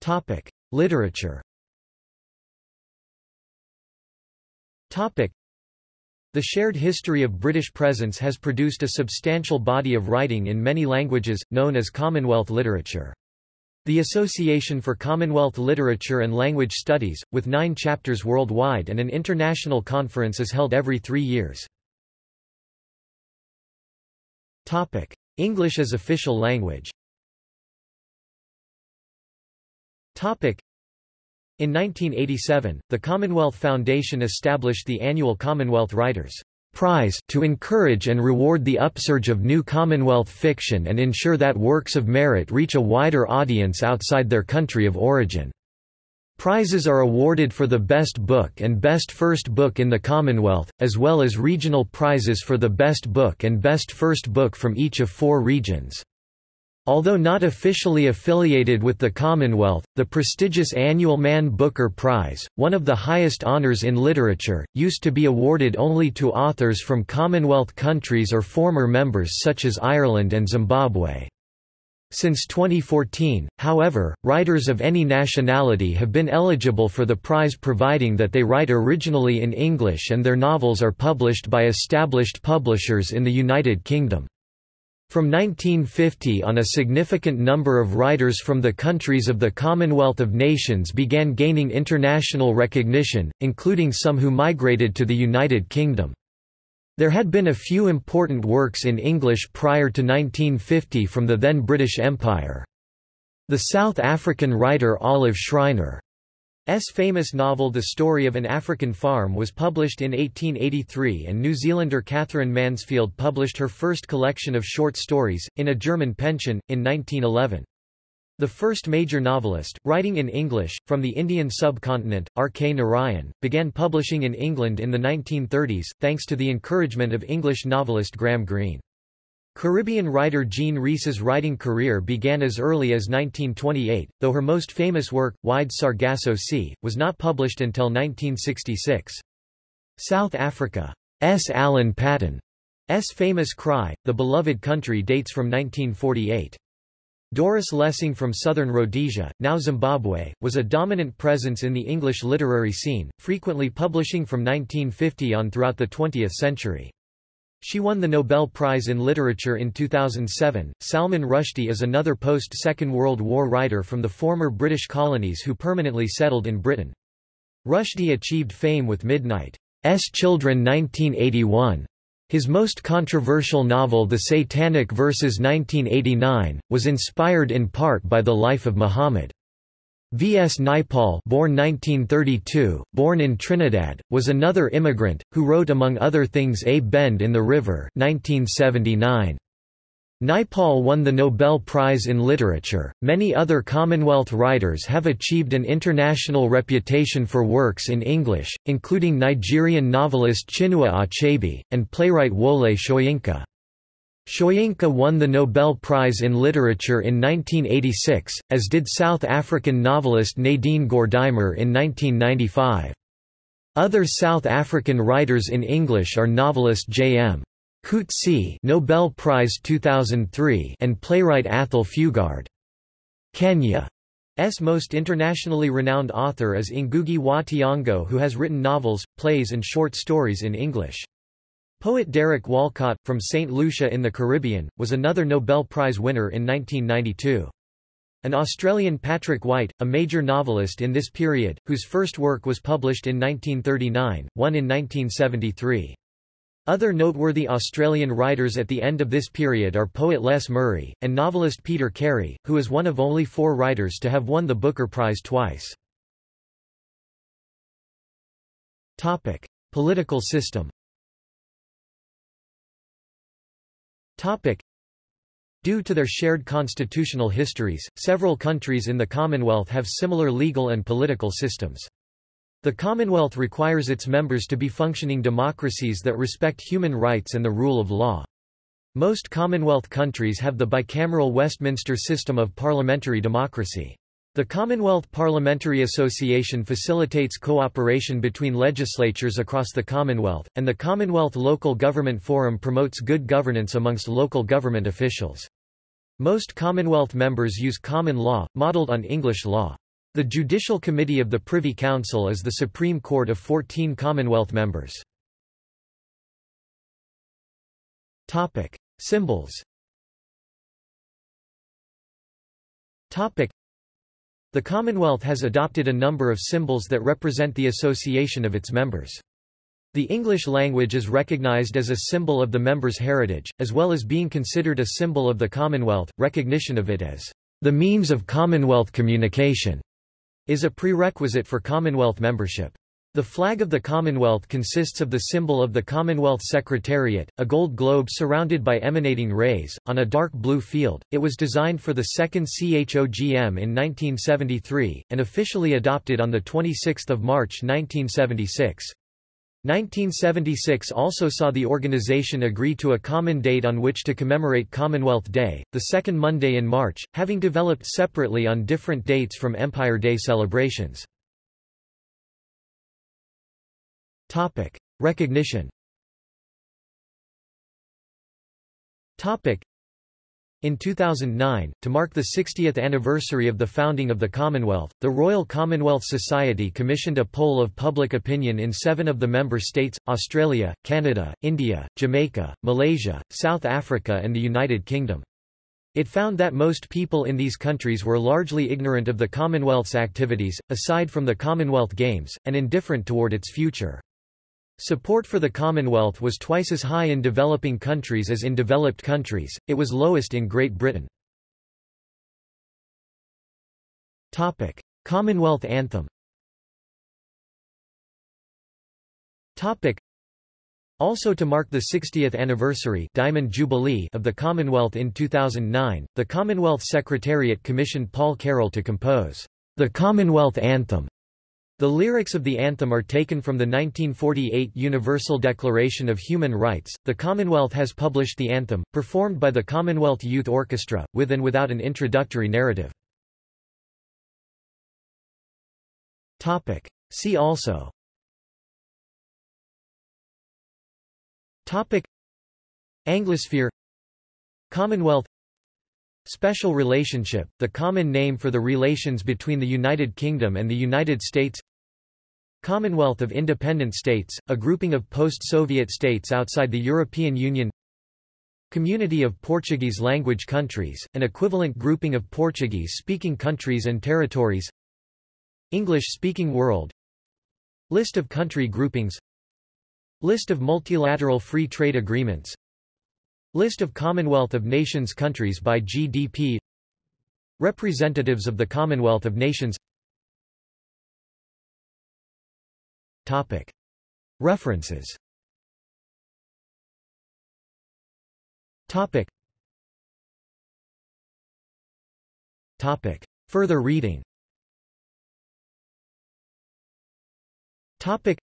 Topic: Literature. Topic: The shared history of British presence has produced a substantial body of writing in many languages, known as Commonwealth literature. The Association for Commonwealth Literature and Language Studies, with nine chapters worldwide and an international conference is held every three years. English as official language Topic. In 1987, the Commonwealth Foundation established the annual Commonwealth Writers' Prize to encourage and reward the upsurge of new Commonwealth fiction and ensure that works of merit reach a wider audience outside their country of origin. Prizes are awarded for the best book and best first book in the Commonwealth, as well as regional prizes for the best book and best first book from each of four regions. Although not officially affiliated with the Commonwealth, the prestigious annual Man Booker Prize, one of the highest honours in literature, used to be awarded only to authors from Commonwealth countries or former members such as Ireland and Zimbabwe. Since 2014, however, writers of any nationality have been eligible for the prize providing that they write originally in English and their novels are published by established publishers in the United Kingdom. From 1950 on a significant number of writers from the countries of the Commonwealth of Nations began gaining international recognition, including some who migrated to the United Kingdom. There had been a few important works in English prior to 1950 from the then British Empire. The South African writer Olive Schreiner S. famous novel The Story of an African Farm was published in 1883 and New Zealander Katherine Mansfield published her first collection of short stories, In a German Pension, in 1911. The first major novelist, writing in English, from the Indian subcontinent, R. K. Narayan, began publishing in England in the 1930s, thanks to the encouragement of English novelist Graham Greene. Caribbean writer Jean Rhys's writing career began as early as 1928, though her most famous work, Wide Sargasso Sea, was not published until 1966. South africa Africa's Alan Paton's famous cry, The Beloved Country dates from 1948. Doris Lessing from southern Rhodesia, now Zimbabwe, was a dominant presence in the English literary scene, frequently publishing from 1950 on throughout the 20th century. She won the Nobel Prize in Literature in 2007. Salman Rushdie is another post-Second World War writer from the former British colonies who permanently settled in Britain. Rushdie achieved fame with Midnight's Children 1981. His most controversial novel The Satanic Verses 1989, was inspired in part by the life of Muhammad. V. S. Naipaul born 1932, born in Trinidad, was another immigrant, who wrote among other things A Bend in the River 1979. Naipaul won the Nobel Prize in Literature. Many other Commonwealth writers have achieved an international reputation for works in English, including Nigerian novelist Chinua Achebe, and playwright Wole Soyinka. Soyinka won the Nobel Prize in Literature in 1986, as did South African novelist Nadine Gordimer in 1995. Other South African writers in English are novelist J.M. Coetzee Nobel Prize 2003 and playwright Athol Fugard. Kenya's most internationally renowned author is Ngugi wa Thiong'o who has written novels, plays and short stories in English. Poet Derek Walcott, from St. Lucia in the Caribbean, was another Nobel Prize winner in 1992. An Australian Patrick White, a major novelist in this period, whose first work was published in 1939, won in 1973. Other noteworthy Australian writers at the end of this period are poet Les Murray, and novelist Peter Carey, who is one of only four writers to have won the Booker Prize twice. Topic. Political system Due to their shared constitutional histories, several countries in the Commonwealth have similar legal and political systems. The Commonwealth requires its members to be functioning democracies that respect human rights and the rule of law. Most Commonwealth countries have the bicameral Westminster system of parliamentary democracy. The Commonwealth Parliamentary Association facilitates cooperation between legislatures across the Commonwealth, and the Commonwealth Local Government Forum promotes good governance amongst local government officials. Most Commonwealth members use common law, modelled on English law. The Judicial Committee of the Privy Council is the Supreme Court of 14 Commonwealth members. Topic. Symbols Topic. The Commonwealth has adopted a number of symbols that represent the association of its members. The English language is recognized as a symbol of the members' heritage, as well as being considered a symbol of the Commonwealth. Recognition of it as the means of Commonwealth communication is a prerequisite for Commonwealth membership. The flag of the Commonwealth consists of the symbol of the Commonwealth Secretariat, a gold globe surrounded by emanating rays, on a dark blue field. It was designed for the second CHOGM in 1973, and officially adopted on 26 March 1976. 1976 also saw the organization agree to a common date on which to commemorate Commonwealth Day, the second Monday in March, having developed separately on different dates from Empire Day celebrations. Topic. Recognition Topic. In 2009, to mark the 60th anniversary of the founding of the Commonwealth, the Royal Commonwealth Society commissioned a poll of public opinion in seven of the member states, Australia, Canada, India, Jamaica, Malaysia, South Africa and the United Kingdom. It found that most people in these countries were largely ignorant of the Commonwealth's activities, aside from the Commonwealth Games, and indifferent toward its future. Support for the Commonwealth was twice as high in developing countries as in developed countries, it was lowest in Great Britain. Topic. Commonwealth Anthem Topic. Also to mark the 60th anniversary Diamond Jubilee of the Commonwealth in 2009, the Commonwealth Secretariat commissioned Paul Carroll to compose the Commonwealth Anthem the lyrics of the anthem are taken from the 1948 Universal Declaration of Human Rights. The Commonwealth has published the anthem, performed by the Commonwealth Youth Orchestra, with and without an introductory narrative. Topic. See also Topic. Anglosphere Commonwealth Special relationship, the common name for the relations between the United Kingdom and the United States Commonwealth of Independent States, a grouping of post-Soviet states outside the European Union Community of Portuguese-language countries, an equivalent grouping of Portuguese-speaking countries and territories English-speaking world List of country groupings List of multilateral free trade agreements List of Commonwealth of Nations countries by GDP Representatives of the Commonwealth of Nations Topic. References Topic. Topic. Further reading Topic.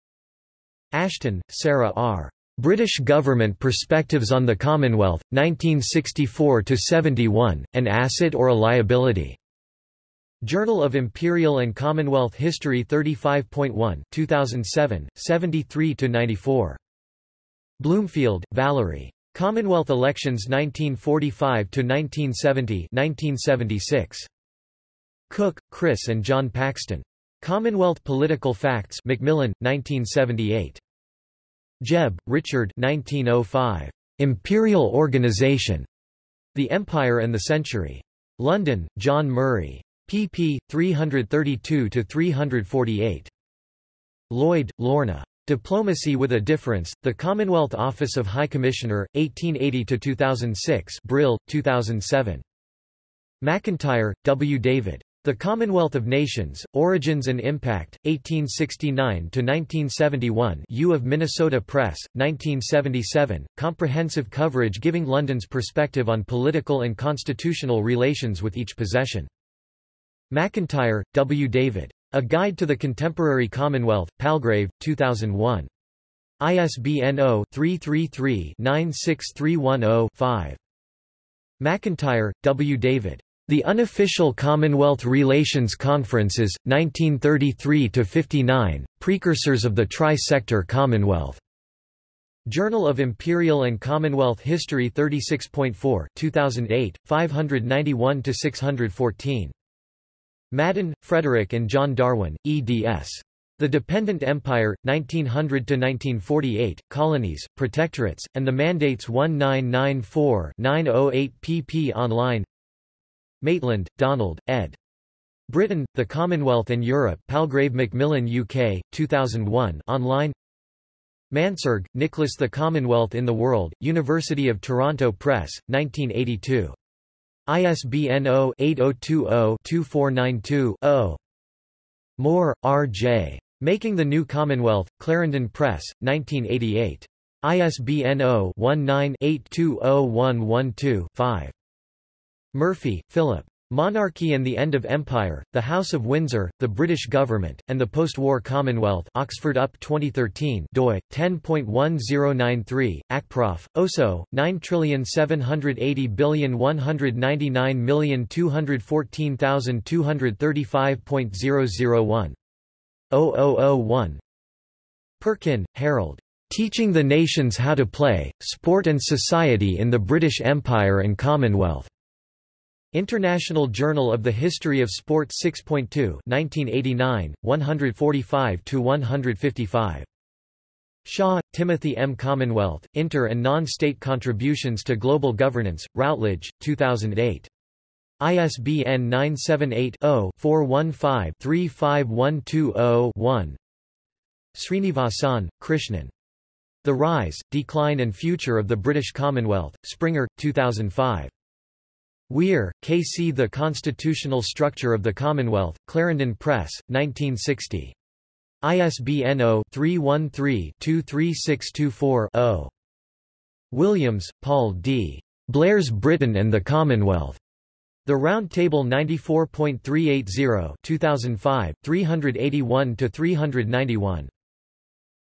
Ashton, Sarah R. British Government Perspectives on the Commonwealth, 1964–71, An Asset or a Liability. Journal of Imperial and Commonwealth History 35.1 2007, 73–94. Bloomfield, Valerie. Commonwealth Elections 1945–1970 1976. Cook, Chris and John Paxton. Commonwealth Political Facts Macmillan, 1978. Jebb, Richard 1905. Imperial Organization. The Empire and the Century. London, John Murray pp. 332–348. Lloyd, Lorna. Diplomacy with a Difference, The Commonwealth Office of High Commissioner, 1880–2006 Brill, 2007. McIntyre, W. David. The Commonwealth of Nations, Origins and Impact, 1869–1971 U of Minnesota Press, 1977, comprehensive coverage giving London's perspective on political and constitutional relations with each possession. McIntyre, W. David. A Guide to the Contemporary Commonwealth, Palgrave, 2001. ISBN 0-333-96310-5. McIntyre, W. David. The Unofficial Commonwealth Relations Conferences, 1933–59, Precursors of the Tri-Sector Commonwealth. Journal of Imperial and Commonwealth History 36.4 2008, 591–614. Madden, Frederick and John Darwin, eds. The Dependent Empire, 1900–1948, Colonies, Protectorates, and the Mandates 1994-908 pp online Maitland, Donald, ed. Britain, The Commonwealth and Europe Palgrave Macmillan UK, 2001 online Mansergh, Nicholas The Commonwealth in the World, University of Toronto Press, 1982. ISBN 0-8020-2492-0. Moore, R.J. Making the New Commonwealth, Clarendon Press, 1988. ISBN 0-19-820112-5. Murphy, Philip. Monarchy and the End of Empire, The House of Windsor, The British Government, and the Post-War Commonwealth Oxford UP 2013 doi, 10.1093, ACPROF, OSO, 9780199214235.001. 0001. Perkin, Harold. Teaching the Nations How to Play, Sport and Society in the British Empire and Commonwealth. International Journal of the History of Sport 6.2 1989, 145–155. Shaw, Timothy M. Commonwealth, Inter- and Non-State Contributions to Global Governance, Routledge, 2008. ISBN 978-0-415-35120-1 Srinivasan, Krishnan. The Rise, Decline and Future of the British Commonwealth, Springer, 2005. Wheare, K.C. The Constitutional Structure of the Commonwealth, Clarendon Press, 1960. ISBN 0-313-23624-0. Williams, Paul D. Blair's Britain and the Commonwealth. The Round Table 94.380 2005, 381–391.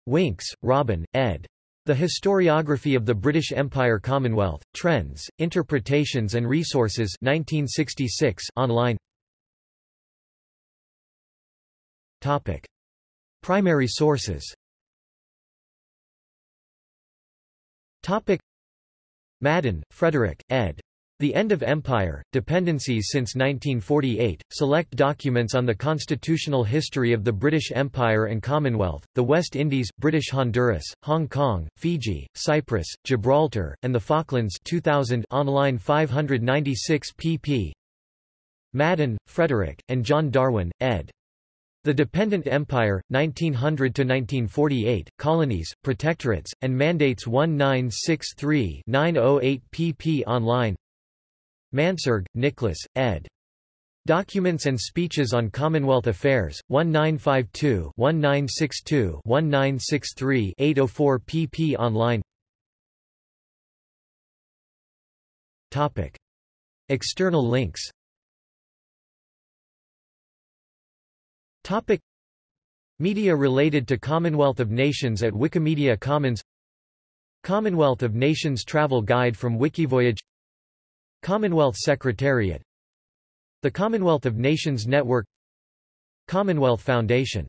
Winks, Robin, ed. The Historiography of the British Empire Commonwealth, Trends, Interpretations and Resources 1966 online Topic. Primary sources Topic. Madden, Frederick, ed. The End of Empire, Dependencies since 1948, Select Documents on the Constitutional History of the British Empire and Commonwealth, the West Indies, British Honduras, Hong Kong, Fiji, Cyprus, Gibraltar, and the Falklands 2000 online 596 pp. Madden, Frederick, and John Darwin, ed. The Dependent Empire, 1900–1948, Colonies, Protectorates, and Mandates 1963-908 pp. online Mansergh, Nicholas, ed. Documents and Speeches on Commonwealth Affairs, 1952-1962-1963 804 pp online Topic. External links Topic. Media related to Commonwealth of Nations at Wikimedia Commons Commonwealth of Nations Travel Guide from Wikivoyage Commonwealth Secretariat The Commonwealth of Nations Network Commonwealth Foundation